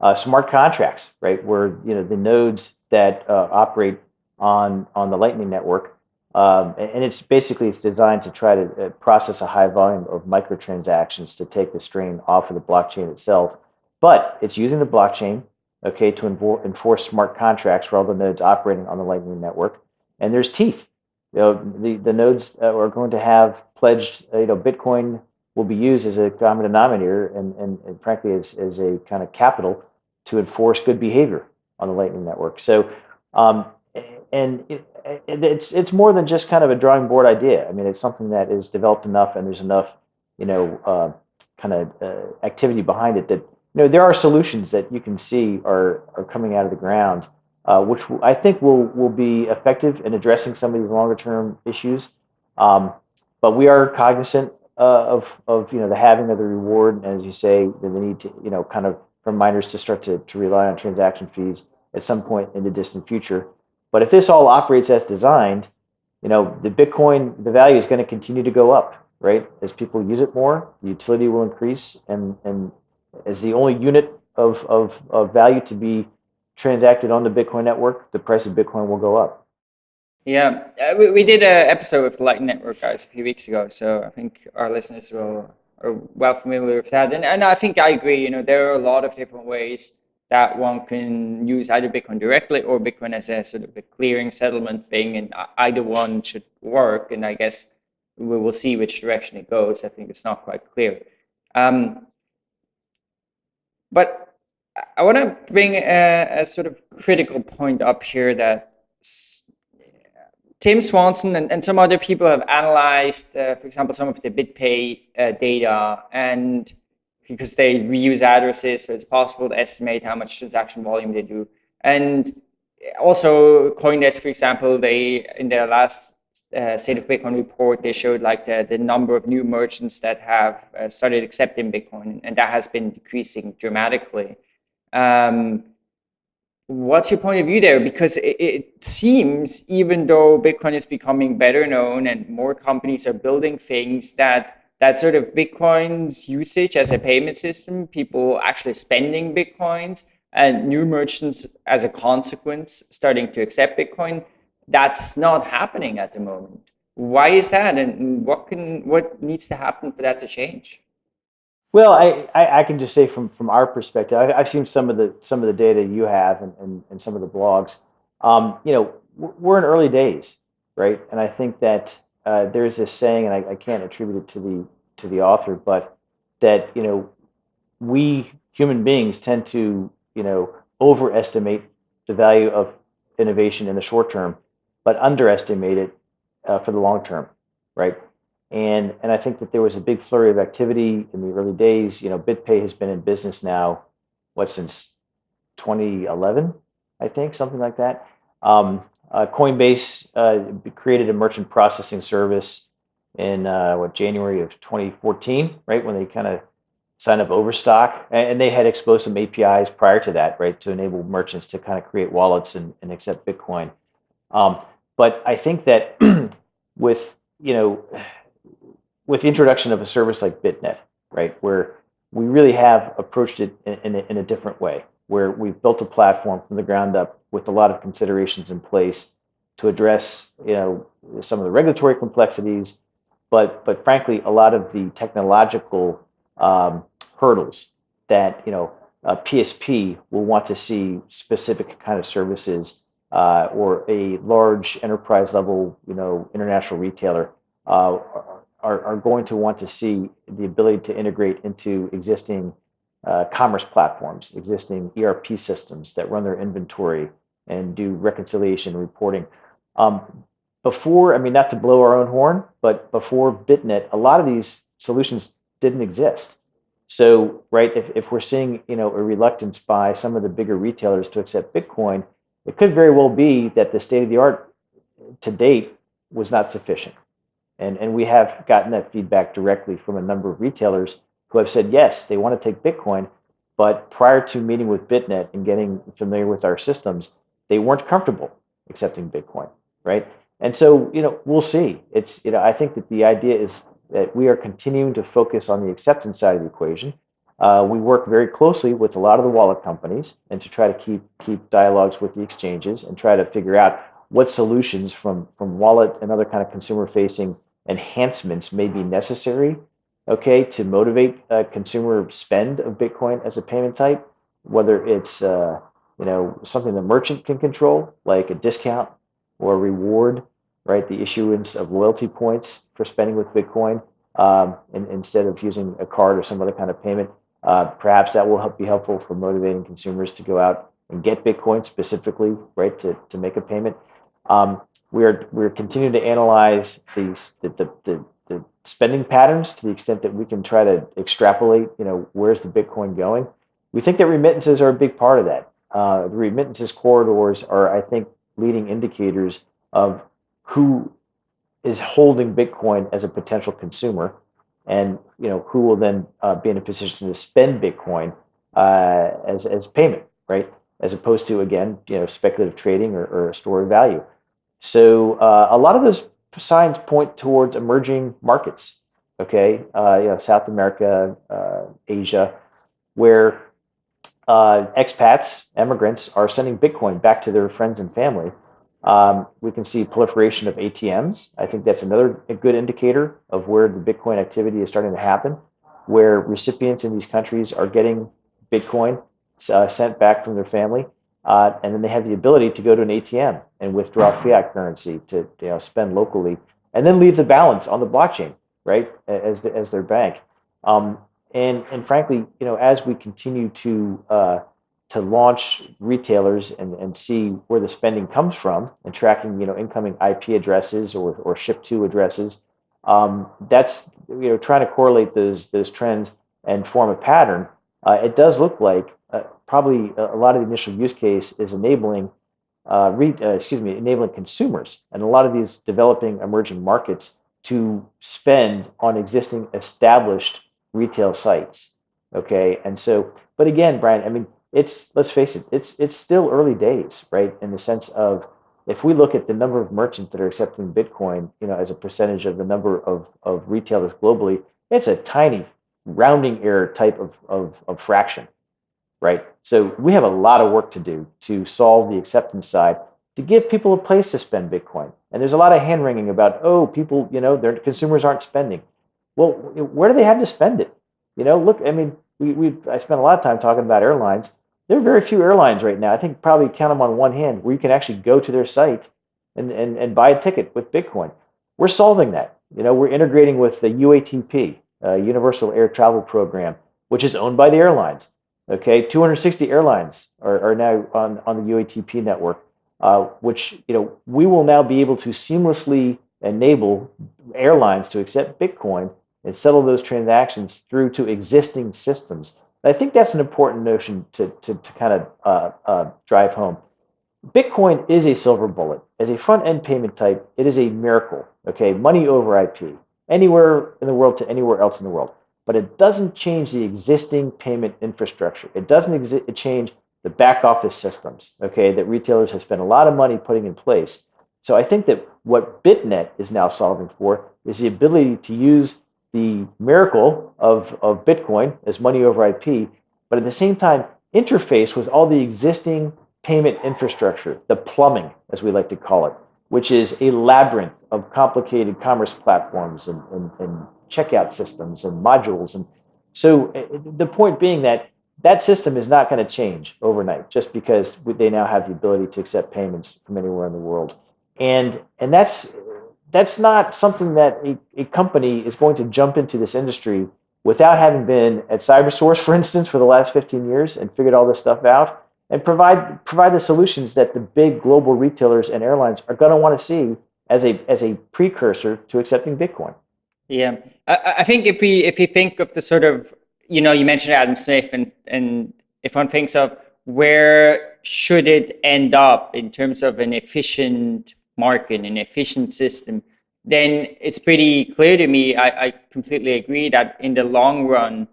uh, smart contracts, right? Where you know the nodes that uh, operate on on the Lightning network, um, and it's basically it's designed to try to uh, process a high volume of microtransactions to take the strain off of the blockchain itself. But it's using the blockchain, okay, to enforce smart contracts for all the nodes operating on the Lightning network. And there's teeth. You know, the, the nodes are going to have pledged, you know, Bitcoin will be used as a common denominator and, and, and frankly as, as a kind of capital to enforce good behavior on the Lightning Network. So, um, and it, it's it's more than just kind of a drawing board idea. I mean, it's something that is developed enough, and there's enough, you know, uh, kind of uh, activity behind it that you know there are solutions that you can see are are coming out of the ground, uh, which I think will will be effective in addressing some of these longer term issues. Um, but we are cognizant uh, of of you know the halving of the reward, and as you say, the need to you know kind of for miners to start to, to rely on transaction fees at some point in the distant future. But if this all operates as designed, you know the Bitcoin the value is going to continue to go up, right? As people use it more, the utility will increase, and and as the only unit of of, of value to be transacted on the Bitcoin network, the price of Bitcoin will go up. Yeah, uh, we, we did an episode with the Light Network guys a few weeks ago, so I think our listeners will are well familiar with that. And, and I think I agree. You know, there are a lot of different ways that one can use either Bitcoin directly or Bitcoin as a sort of a clearing settlement thing, and either one should work. And I guess we will see which direction it goes. I think it's not quite clear. Um, but I want to bring a, a, sort of critical point up here that Tim Swanson and, and some other people have analyzed, uh, for example, some of the BitPay uh, data, and because they reuse addresses, so it's possible to estimate how much transaction volume they do. And also CoinDesk, for example, they in their last uh, State of Bitcoin report, they showed like the, the number of new merchants that have uh, started accepting Bitcoin, and that has been decreasing dramatically. Um, what's your point of view there? Because it, it, seems, even though Bitcoin is becoming better known and more companies are building things, that that sort of Bitcoin's usage as a payment system, people actually spending Bitcoins, and new merchants as a consequence starting to accept Bitcoin, that's not happening at the moment. Why is that, and what can what needs to happen for that to change? Well, I, I, I, can just say from, from our perspective, I, have seen some of the some of the data you have and, and, and some of the blogs. Um, you know, we're in early days, right? And I think that uh, there's this saying, and I, I can't attribute it to the to the author, but that you know, we human beings tend to you know overestimate the value of innovation in the short term, but underestimate it uh, for the long term, right? And, and I think that there was a big flurry of activity in the early days. You know, BitPay has been in business now, what, since 2011, I think, something like that. Um, uh, Coinbase uh, created a merchant processing service in uh, what January of 2014, right when they kind of signed up Overstock, and they had exposed some APIs prior to that, right, to enable merchants to kind of create wallets and, and accept Bitcoin. Um, but I think that with you know with the introduction of a service like BitNet, right, where we really have approached it in, in, a, in a different way, where we've built a platform from the ground up with a lot of considerations in place to address, you know, some of the regulatory complexities, but but frankly, a lot of the technological um, hurdles that you know a PSP will want to see specific kind of services uh, or a large enterprise level, you know, international retailer uh, are, are going to want to see the ability to integrate into existing uh, commerce platforms, existing ERP systems that run their inventory and do reconciliation reporting. Um, before, I mean, not to blow our own horn, but before BitNet, a lot of these solutions didn't exist. So, right, if, if we're seeing, you know, a reluctance by some of the bigger retailers to accept Bitcoin, it could very well be that the state of the art to date was not sufficient. And, and we have gotten that feedback directly from a number of retailers who have said, yes, they want to take Bitcoin, but prior to meeting with BitNet and getting familiar with our systems, they weren't comfortable accepting Bitcoin, right? And so, you know, we'll see. It's, you know, I think that the idea is that we are continuing to focus on the acceptance side of the equation. Uh, we work very closely with a lot of the wallet companies and to try to keep keep dialogues with the exchanges and try to figure out what solutions from from wallet and other kind of consumer facing enhancements may be necessary, okay, to motivate uh, consumer spend of Bitcoin as a payment type, whether it's uh, you know something the merchant can control, like a discount or a reward, right? The issuance of loyalty points for spending with Bitcoin um, in, instead of using a card or some other kind of payment. Uh, perhaps that will help be helpful for motivating consumers to go out and get Bitcoin specifically, right, to, to make a payment. Um, we're we're continuing to analyze these the, the, the, the spending patterns to the extent that we can try to extrapolate. You know, where's the Bitcoin going? We think that remittances are a big part of that. Uh, the remittances corridors are, I think, leading indicators of who is holding Bitcoin as a potential consumer, and you know who will then uh, be in a position to spend Bitcoin uh, as as payment, right? As opposed to again, you know, speculative trading or, or a store of value. So uh, a lot of those signs point towards emerging markets. Okay, uh, you know, South America, uh, Asia, where uh, expats, immigrants, are sending Bitcoin back to their friends and family. Um, we can see proliferation of ATMs. I think that's another good indicator of where the Bitcoin activity is starting to happen, where recipients in these countries are getting Bitcoin uh, sent back from their family. Uh, and then they have the ability to go to an ATM and withdraw fiat currency to you know, spend locally and then leave the balance on the blockchain, right, as the, as their bank. Um, and and frankly, you know, as we continue to uh, to launch retailers and, and see where the spending comes from and tracking, you know, incoming IP addresses or, or ship to addresses, um, that's you know trying to correlate those those trends and form a pattern. Uh, it does look like probably a, lot of the initial use case is enabling, uh, re, uh, excuse me, enabling consumers and a lot of these developing emerging markets to spend on existing established retail sites. Okay, and so, but again, Brian, I mean, it's let's face it, it's it's still early days, right? In the sense of if we look at the number of merchants that are accepting Bitcoin, you know, as a percentage of the number of, of retailers globally, it's a tiny rounding error type of, of, of fraction, right? So we have a lot of work to do to solve the acceptance side to give people a place to spend Bitcoin. And there's a lot of hand wringing about, oh, people, you know, their consumers aren't spending. Well, where do they have to spend it? You know, look, I mean, we, we I spent a lot of time talking about airlines. There are very few airlines right now. I think probably count them on one hand where you can actually go to their site and, and, and buy a ticket with Bitcoin. We're solving that. You know, we're integrating with the UATP, uh, Universal Air Travel Program, which is owned by the airlines. Okay, 260 airlines are, are now on, on the UATP network, uh, which you know we will now be able to seamlessly enable airlines to accept Bitcoin and settle those transactions through to existing systems. I think that's an important notion to, to, to kind of uh, uh, drive home. Bitcoin is a silver bullet. As a front end payment type, it is a miracle. Okay, money over IP, anywhere in the world to anywhere else in the world. But it doesn't change the existing payment infrastructure. It doesn't change the back office systems. Okay, that retailers have spent a lot of money putting in place. So I think that what BitNet is now solving for is the ability to use the miracle of, of Bitcoin as money over IP, but at the same time, interface with all the existing payment infrastructure, the plumbing, as we like to call it, which is a labyrinth of complicated commerce platforms and, and, and checkout systems and modules. And so eh, the point being that that system is not going to change overnight just because they now have the ability to accept payments from anywhere in the world. And, and that's that's not something that a, a company is going to jump into this industry without having been at CyberSource, for instance, for the last 15 years and figured all this stuff out and provide provide the solutions that the big global retailers and airlines are going to want to see as a as a precursor to accepting Bitcoin. Yeah, I, I think if we if we think of the sort of you know you mentioned Adam Smith and and if one thinks of where should it end up in terms of an efficient market, an efficient system, then it's pretty clear to me. I, I completely agree that in the long run,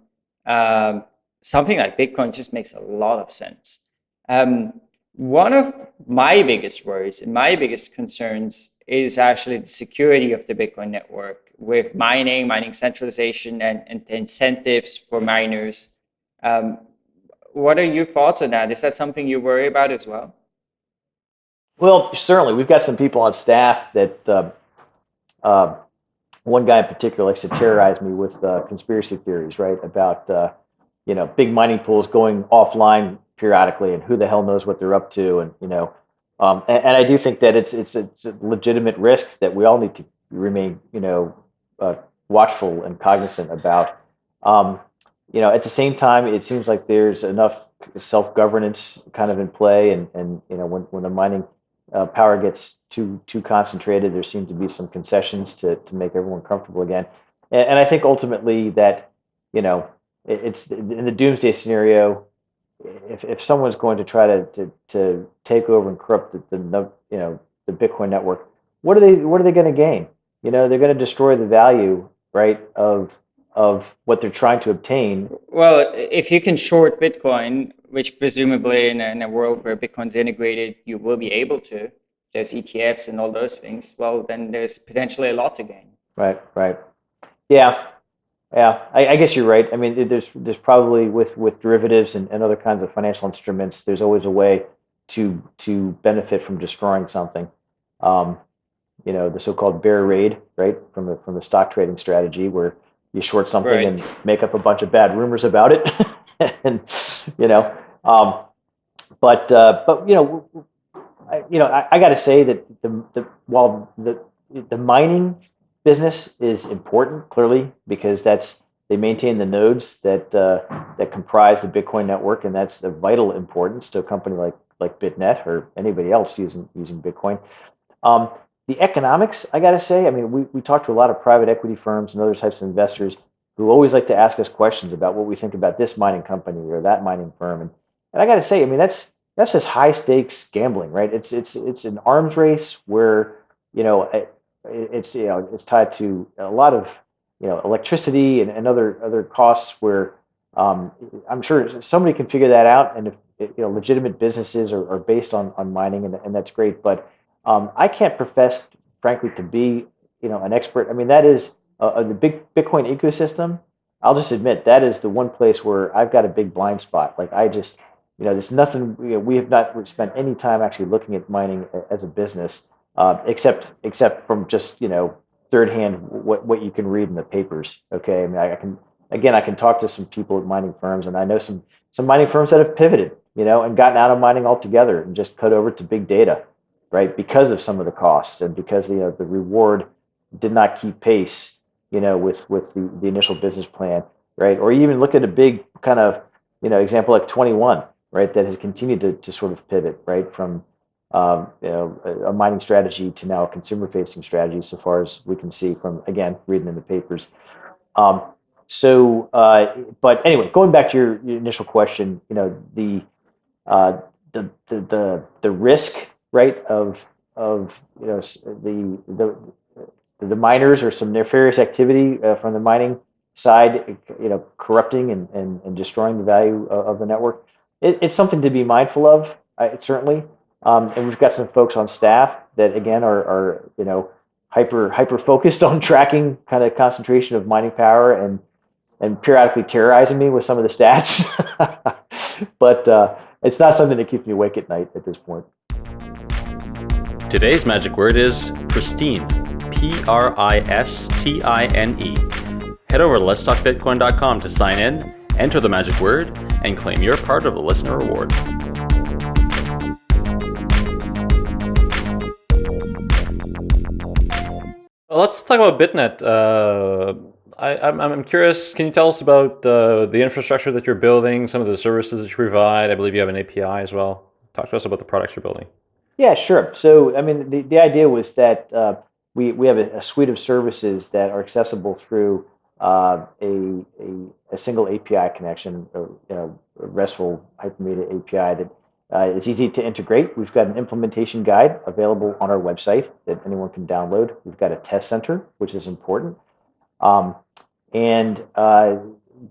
um, something like Bitcoin just makes a lot of sense. Um, one of my biggest worries and my biggest concerns is actually the security of the Bitcoin network with mining, mining centralization, and, and incentives for miners. Um, what are your thoughts on that? Is that something you worry about as well? Well, certainly. We've got some people on staff that uh, uh, one guy in particular likes to terrorize me with uh, conspiracy theories, right? About uh, you know big mining pools going offline periodically, and who the hell knows what they're up to, and you know, um, and, and, I do think that it's it's it's a legitimate risk that we all need to remain you know uh, watchful and cognizant about. Um, you know, at the same time, it seems like there's enough self governance kind of in play, and and you know when when the mining uh, power gets too too concentrated, there seem to be some concessions to to make everyone comfortable again. And, and I think ultimately that you know it, it's in the doomsday scenario. If, if someone's going to try to, to, to take over and corrupt the, the you know the Bitcoin network, what are they what are they going to gain? You know they're going to destroy the value right of of what they're trying to obtain. Well, if you can short Bitcoin, which presumably in a, in a world where Bitcoin's integrated, you will be able to, there's ETFs and all those things, well, then there's potentially a lot to gain. Right, right. Yeah, yeah, I, I, guess you're right. I mean, there's there's probably with with derivatives and, and other kinds of financial instruments, there's always a way to to benefit from destroying something. Um, you know, the so-called bear raid, right, from the from the stock trading strategy, where you short something right. and make up a bunch of bad rumors about it, and you know, um, but uh, but you know, I, you know, I, I got to say that the, the while the the mining business is important, clearly, because that's they maintain the nodes that uh, that comprise the Bitcoin network, and that's of vital importance to a company like like BitNet or anybody else using using Bitcoin. Um, the economics, I got to say, I mean, we, we talk to a lot of private equity firms and other types of investors who always like to ask us questions about what we think about this mining company or that mining firm. And, and I got to say, I mean, that's that's just high stakes gambling, right? It's it's it's an arms race where you know it, it's you know it's tied to a lot of you know electricity and, and other other costs where um, I'm sure somebody can figure that out, and if you know legitimate businesses are, are based on on mining, and, and that's great. But um, I can't profess, frankly, to be you know an expert. I mean, that is uh, the big Bitcoin ecosystem. I'll just admit that is the one place where I've got a big blind spot. Like I just, you know, there's nothing. You know, we have not spent any time actually looking at mining as a business, uh, except except from just you know third hand what what you can read in the papers. Okay, I mean, I, I can again, I can talk to some people at mining firms, and I know some some mining firms that have pivoted, you know, and gotten out of mining altogether and just cut over to big data right? Because of some of the costs and because you know, the reward did not keep pace, you know, with with the, the initial business plan, right? Or even look at a big kind of, you know, example like 21, right? That has continued to, to sort of pivot, right? From um, you know, a, mining strategy to now a consumer facing strategy, so far as we can see from, again, reading in the papers. Um, so, uh, but anyway, going back to your, your initial question, you know, the, uh, the, the, the, the risk right of of you know the the the miners or some nefarious activity uh, from the mining side, you know, corrupting and, and, and destroying the value of, of the network. It, it's something to be mindful of, certainly. Um, and we've got some folks on staff that again are, are you know hyper hyper focused on tracking kind of concentration of mining power and and periodically terrorizing me with some of the stats. but uh, it's not something that keeps me awake at night at this point. Today's magic word is pristine. P R I S T I N E. Head over to letstalkbitcoin.com to sign in, enter the magic word, and claim your part of the listener reward. Well, let's talk about BitNet. Uh, I, am curious, can you tell us about uh, the infrastructure that you're building, some of the services that you provide? I believe you have an API as well. Talk to us about the products you're building. Yeah, sure. So, I mean, the, the idea was that uh, we, we have a, a, suite of services that are accessible through uh, a, a, a, single API connection, know, a RESTful hypermedia API that uh, is easy to integrate. We've got an implementation guide available on our website that anyone can download. We've got a test center, which is important. Um, and uh,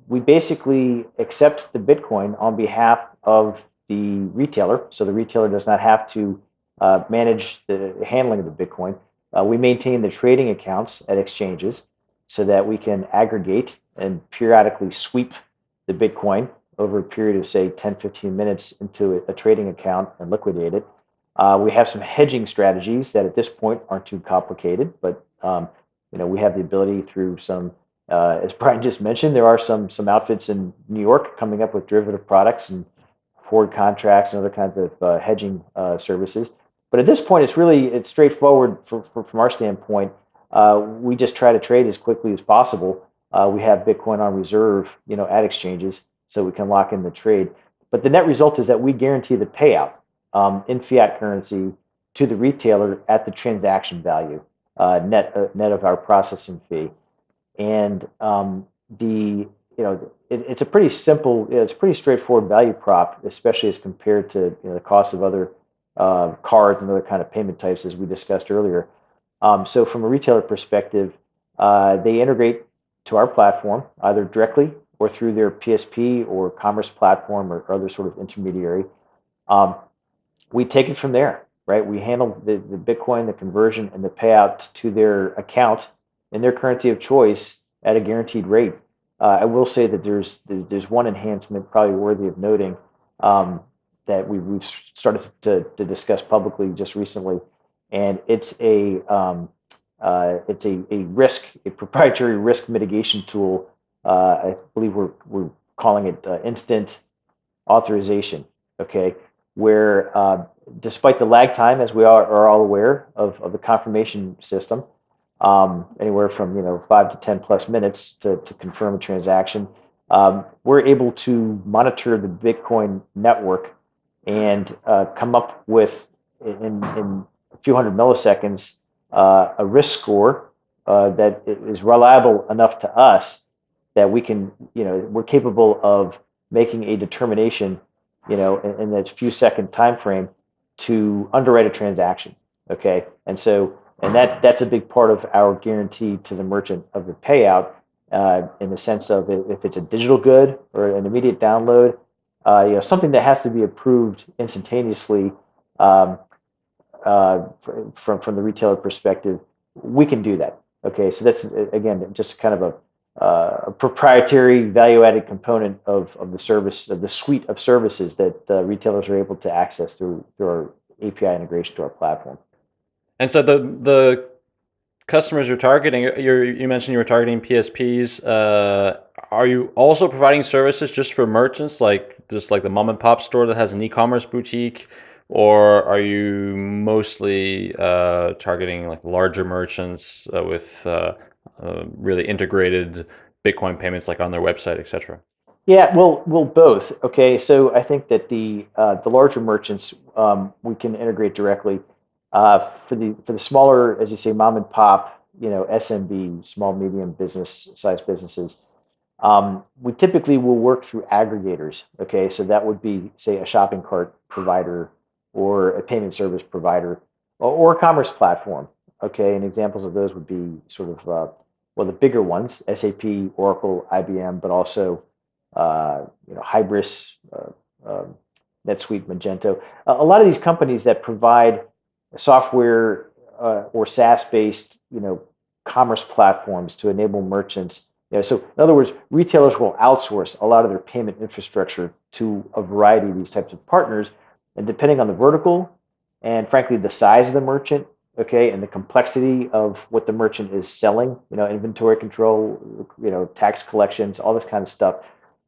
we basically accept the Bitcoin on behalf of the retailer. So the retailer does not have to uh, manage the handling of the Bitcoin. Uh, we maintain the trading accounts at exchanges so that we can aggregate and periodically sweep the Bitcoin over a period of, say, 10, 15 minutes into a, trading account and liquidate it. Uh, we have some hedging strategies that at this point aren't too complicated, but um, you know we have the ability through some, uh, as Brian just mentioned, there are some some outfits in New York coming up with derivative products and forward contracts and other kinds of uh, hedging uh, services. But at this point, it's really it's straightforward for, for, from our standpoint. Uh, we just try to trade as quickly as possible. Uh, we have Bitcoin on reserve, you know, at exchanges, so we can lock in the trade. But the net result is that we guarantee the payout um, in fiat currency to the retailer at the transaction value, uh, net uh, net of our processing fee, and um, the you know it, it's a pretty simple, it's pretty straightforward value prop, especially as compared to you know, the cost of other uh, cards and other kind of payment types as we discussed earlier. Um, so from a retailer perspective, uh, they integrate to our platform either directly or through their PSP or commerce platform or, or other sort of intermediary. Um, we take it from there, right? We handle the, the Bitcoin, the conversion, and the payout to their account in their currency of choice at a guaranteed rate. Uh, I will say that there's there's one enhancement probably worthy of noting. Um, that we, we've started to, to discuss publicly just recently, and it's a um, uh, it's a, a risk a proprietary risk mitigation tool. Uh, I believe we're we're calling it uh, instant authorization. Okay, where uh, despite the lag time, as we are, are all aware of, of the confirmation system, um, anywhere from you know five to ten plus minutes to, to confirm a transaction. Um, we're able to monitor the Bitcoin network and uh, come up with in, in a few hundred milliseconds uh, a risk score uh, that is reliable enough to us that we can, you know, we're capable of making a determination, you know, in, in that few second time frame to underwrite a transaction. Okay, and so and that that's a big part of our guarantee to the merchant of the payout uh, in the sense of if it's a digital good or an immediate download, uh, you know, something that has to be approved instantaneously um, uh, from from the retailer perspective, we can do that. Okay, so that's again just kind of a, uh, a proprietary value-added component of, of the service of the suite of services that retailers are able to access through through our API integration to our platform. And so the the customers you're targeting, you you mentioned you were targeting PSPs. Are you also providing services just for merchants, like just like the mom and pop store that has an e-commerce boutique? or are you mostly uh, targeting like larger merchants uh, with uh, uh really integrated Bitcoin payments, like on their website, etc.? Yeah, well, well, both. Okay, so I think that the uh, the larger merchants um, we can integrate directly. Uh, for the for the smaller, as you say, mom and pop, you know, SMB, small medium business size businesses. Um, we typically will work through aggregators. Okay, so that would be say a shopping cart provider or a payment service provider or, a commerce platform. Okay, and examples of those would be sort of uh, well the bigger ones: SAP, Oracle, IBM, but also uh, you know Hybris, uh, um, NetSuite, Magento. a lot of these companies that provide software uh, or SaaS-based you know commerce platforms to enable merchants. Know, so in other words, retailers will outsource a lot of their payment infrastructure to a variety of these types of partners and depending on the vertical and frankly the size of the merchant, okay, and the complexity of what the merchant is selling, you know, inventory control, you know, tax collections, all this kind of stuff,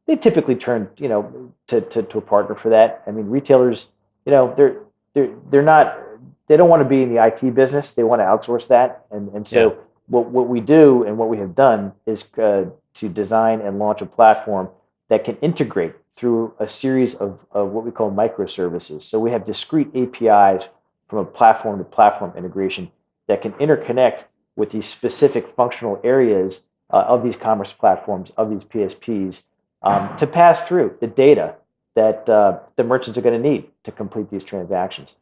they typically turn, you know, to, to, to a partner for that. I mean, retailers, you know, they're they're they're not they don't want to be in the IT business. They want to outsource that. And and so yeah. What what we do and what we have done is uh, to design and launch a platform that can integrate through a series of, of what we call microservices. So we have discrete APIs from a platform to platform integration that can interconnect with these specific functional areas uh, of these commerce platforms, of these PSPs, um, to pass through the data that uh, the merchants are going to need to complete these transactions.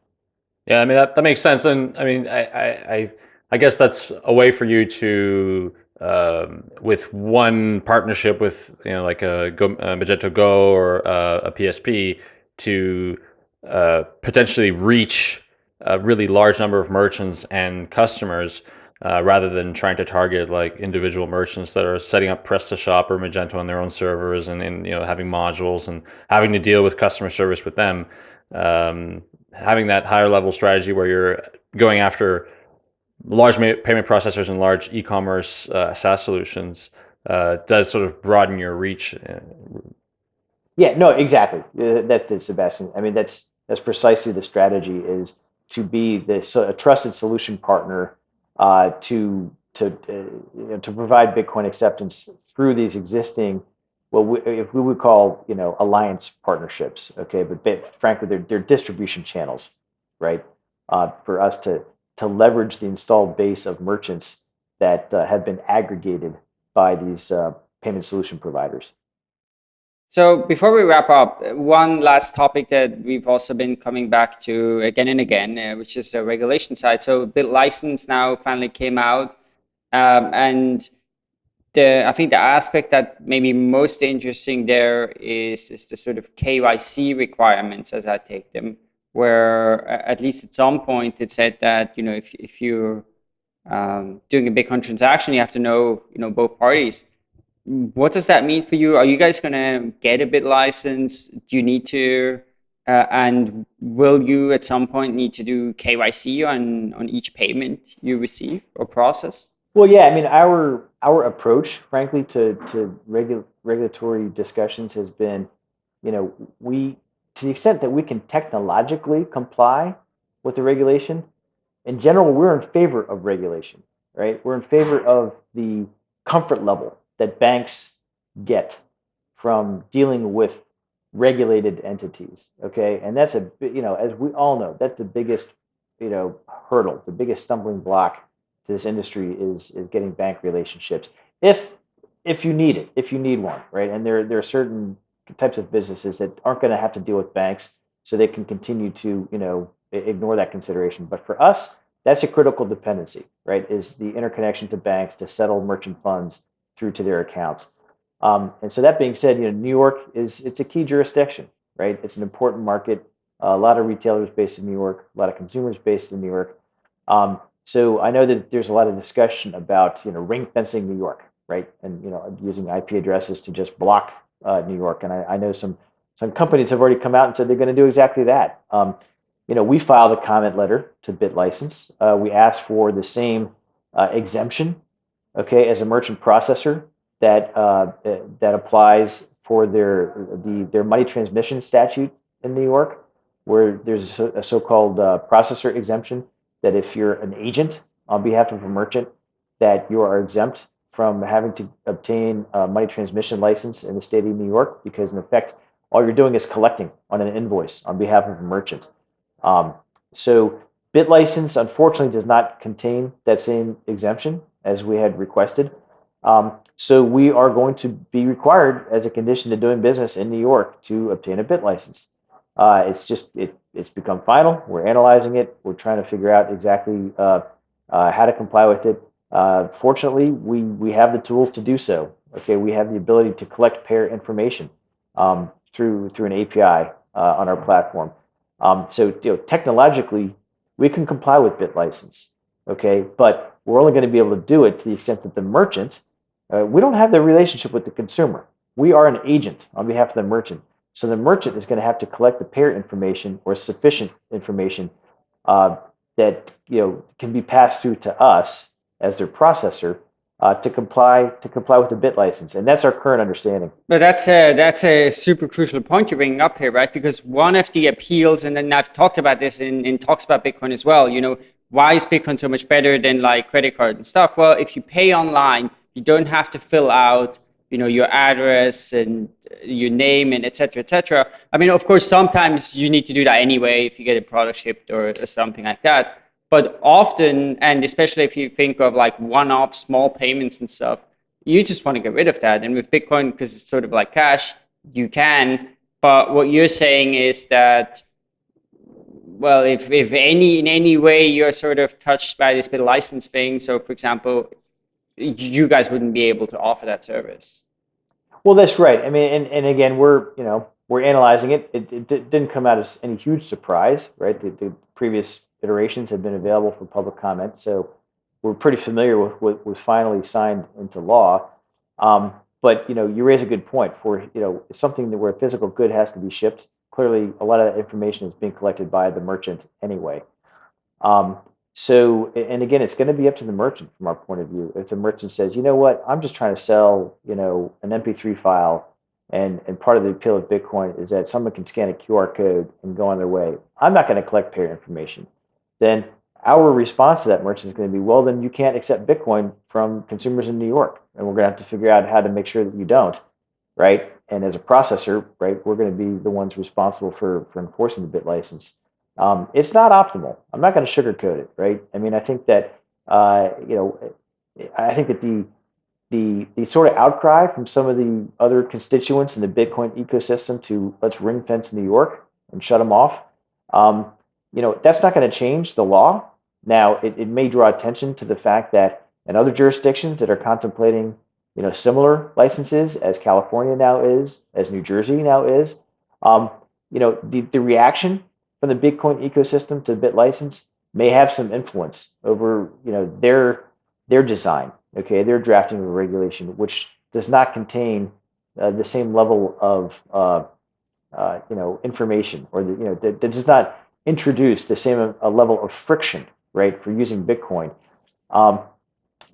Yeah, I mean that, that makes sense, and I mean I, I I guess that's a way for you to um, with one partnership with you know like a, Go, a Magento Go or a, a PSP to uh, potentially reach a really large number of merchants and customers uh, rather than trying to target like individual merchants that are setting up PrestaShop or Magento on their own servers and, and you know having modules and having to deal with customer service with them. Um, having that higher level strategy where you're going after large payment processors and large e-commerce uh, SaaS solutions uh, does sort of broaden your reach. Yeah, no, exactly. Uh, that's it, Sébastien. I mean, that's that's precisely the strategy is to be this a trusted solution partner uh, to to uh, you know, to provide Bitcoin acceptance through these existing well, we, if we would call you know alliance partnerships, okay, but frankly, they're, they're distribution channels, right? Uh, for us to to leverage the installed base of merchants that uh, have been aggregated by these uh, payment solution providers. So before we wrap up, one last topic that we've also been coming back to again and again, uh, which is the regulation side. So BitLicense now finally came out, um, and the I think the aspect that maybe most interesting there is is the sort of KYC requirements as I take them where at least at some point it said that you know if if you're um, doing a Bitcoin transaction, you have to know you know both parties. What does that mean for you? Are you guys going to get a BitLicense? Do you need to? Uh, and will you at some point need to do KYC on on each payment you receive or process? Well, yeah. I mean, our our approach, frankly, to to regu- regulatory discussions has been, you know, we to the extent that we can technologically comply with the regulation, in general, we're in favor of regulation. right? We're in favor of the comfort level that banks get from dealing with regulated entities. Okay, and that's a you know as we all know that's the biggest you know hurdle, the biggest stumbling block to this industry is is getting bank relationships. If if you need it, if you need one, right? And there there are certain types of businesses that aren't going to have to deal with banks, so they can continue to you know ignore that consideration. But for us, that's a critical dependency, right? Is the interconnection to banks to settle merchant funds through to their accounts. Um, and so that being said, you know, New York is it's a key jurisdiction, right? It's an important market. Uh, a lot of retailers based in New York, a lot of consumers based in New York. Um, so I know that there's a lot of discussion about you know ring fencing New York, right? And you know using IP addresses to just block uh, New York. And I, I, know some some companies have already come out and said they're going to do exactly that. Um, you know, we filed a comment letter to BitLicense. Uh, we asked for the same uh, exemption, okay, as a merchant processor that uh, that applies for their the their money transmission statute in New York, where there's a, so-called uh, processor exemption that if you're an agent on behalf of a merchant, that you are exempt from having to obtain a money transmission license in the state of New York, because in effect, all you're doing is collecting on an invoice on behalf of a merchant. Um, so BitLicense, unfortunately, does not contain that same exemption as we had requested. Um, so we are going to be required as a condition to doing business in New York to obtain a BitLicense. Uh, it's just it, it's become final. We're analyzing it. We're trying to figure out exactly uh, uh, how to comply with it. Uh, fortunately, we we have the tools to do so. Okay, we have the ability to collect payer information um, through through an API uh, on our platform. Um, so you know, technologically, we can comply with BitLicense. Okay, but we're only going to be able to do it to the extent that the merchant uh, we don't have the relationship with the consumer. We are an agent on behalf of the merchant. So the merchant is going to have to collect the payer information or sufficient information uh, that you know can be passed through to us as their processor uh, to comply to comply with the BitLicense, and that's our current understanding. But that's a that's a super crucial point you're bringing up here, right? Because one of the appeals, and then I've talked about this in, in talks about Bitcoin as well. You know, why is Bitcoin so much better than like credit card and stuff? Well, if you pay online, you don't have to fill out you know your address and your name and etc etc i mean of course sometimes you need to do that anyway if you get a product shipped or, or something like that but often and especially if you think of like one-off small payments and stuff you just want to get rid of that and with bitcoin because it's sort of like cash you can but what you're saying is that well if, if any in any way you're sort of touched by this BitLicense thing so for example you guys wouldn't be able to offer that service. Well, that's right. I mean, and, and again, we're you know we're analyzing it. It, it didn't come out as any huge surprise, right? The, the, previous iterations have been available for public comment, so we're pretty familiar with what was finally signed into law. Um, but you know, you raise a good point. For you know, something that where a physical good has to be shipped. Clearly, a lot of that information is being collected by the merchant anyway. Um, so, and again, it's going to be up to the merchant from our point of view. If the merchant says, you know what, I'm just trying to sell, you know, an MP3 file, and and part of the appeal of Bitcoin is that someone can scan a QR code and go on their way. I'm not going to collect payer information. Then our response to that merchant is going to be, well, then you can't accept Bitcoin from consumers in New York, and we're going to have to figure out how to make sure that you don't, right? And as a processor, right, we're going to be the ones responsible for for enforcing the BitLicense. Um, it's not optimal. I'm not going to sugarcoat it, right? I mean, I think that uh, you know, I think that the the the sort of outcry from some of the other constituents in the Bitcoin ecosystem to let's ring fence New York and shut them off. Um, you know, that's not going to change the law. Now, it, it may draw attention to the fact that in other jurisdictions that are contemplating, you know, similar licenses as California now is, as New Jersey now is, um, you know, the, the reaction from the Bitcoin ecosystem to BitLicense may have some influence over you know their their design. Okay, their drafting of a regulation which does not contain uh, the same level of uh, uh, you know information or the, you know that, that does not introduce the same a level of friction right for using Bitcoin. Um,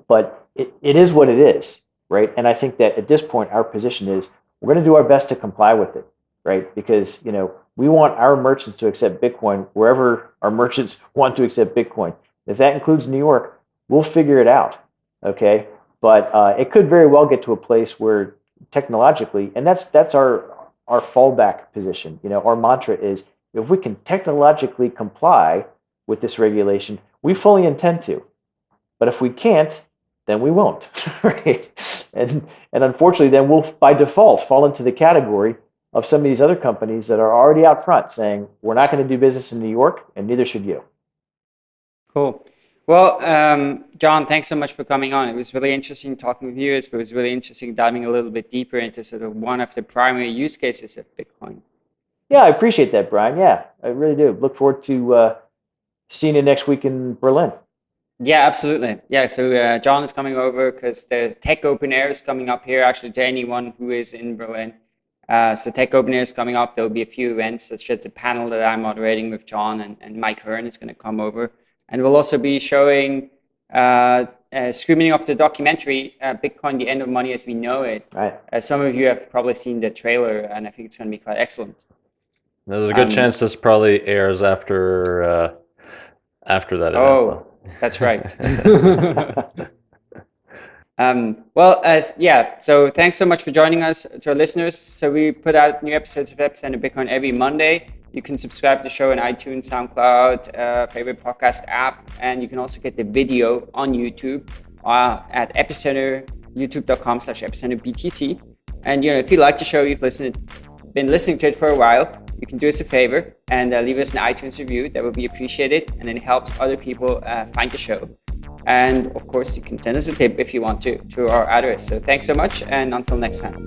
but it, it is what it is, right? And I think that at this point, our position is we're going to do our best to comply with it, right? Because you know we want our merchants to accept Bitcoin wherever our merchants want to accept Bitcoin. If that includes New York, we'll figure it out. Okay, but uh, it could very well get to a place where technologically, and that's that's our our fallback position. You know, our mantra is if we can technologically comply with this regulation, we fully intend to. But if we can't, then we won't, right? And and unfortunately, then we'll by default fall into the category of some of these other companies that are already out front saying we're not going to do business in New York, and neither should you. Cool. Well, um, John, thanks so much for coming on. It was really interesting talking with you. It was really interesting diving a little bit deeper into sort of one of the primary use cases of Bitcoin. Yeah, I appreciate that, Brian. Yeah, I really do. Look forward to uh, seeing you next week in Berlin. Yeah, absolutely. Yeah, so uh, John is coming over because the Tech Open Air is coming up here, actually, to anyone who is in Berlin. Uh, so Tech Open Air is coming up. There will be a few events. It's just a panel that I'm moderating with John, and, and Mike Hearn is going to come over. And we'll also be showing uh, uh, screening of the documentary uh, Bitcoin: The End of Money as We Know It. Right. Uh, some of you have probably seen the trailer, and I think it's going to be quite excellent. There's a good um, chance this probably airs after uh, after that. Oh, that's right. um, well, yeah. So thanks so much for joining us to our listeners. So we put out new episodes of Epicenter Bitcoin every Monday. You can subscribe to the show on iTunes, SoundCloud, uh, favorite podcast app, and you can also get the video on YouTube uh, at Epicenter, youtube.com slash epicenterbtc. And you know, if you like the show, you've listened, been listening to it for a while, you can do us a favor and uh, leave us an iTunes review. That would be appreciated, and it helps other people uh, find the show. And of course, you can send us a tip if you want to to our address. So thanks so much, and until next time.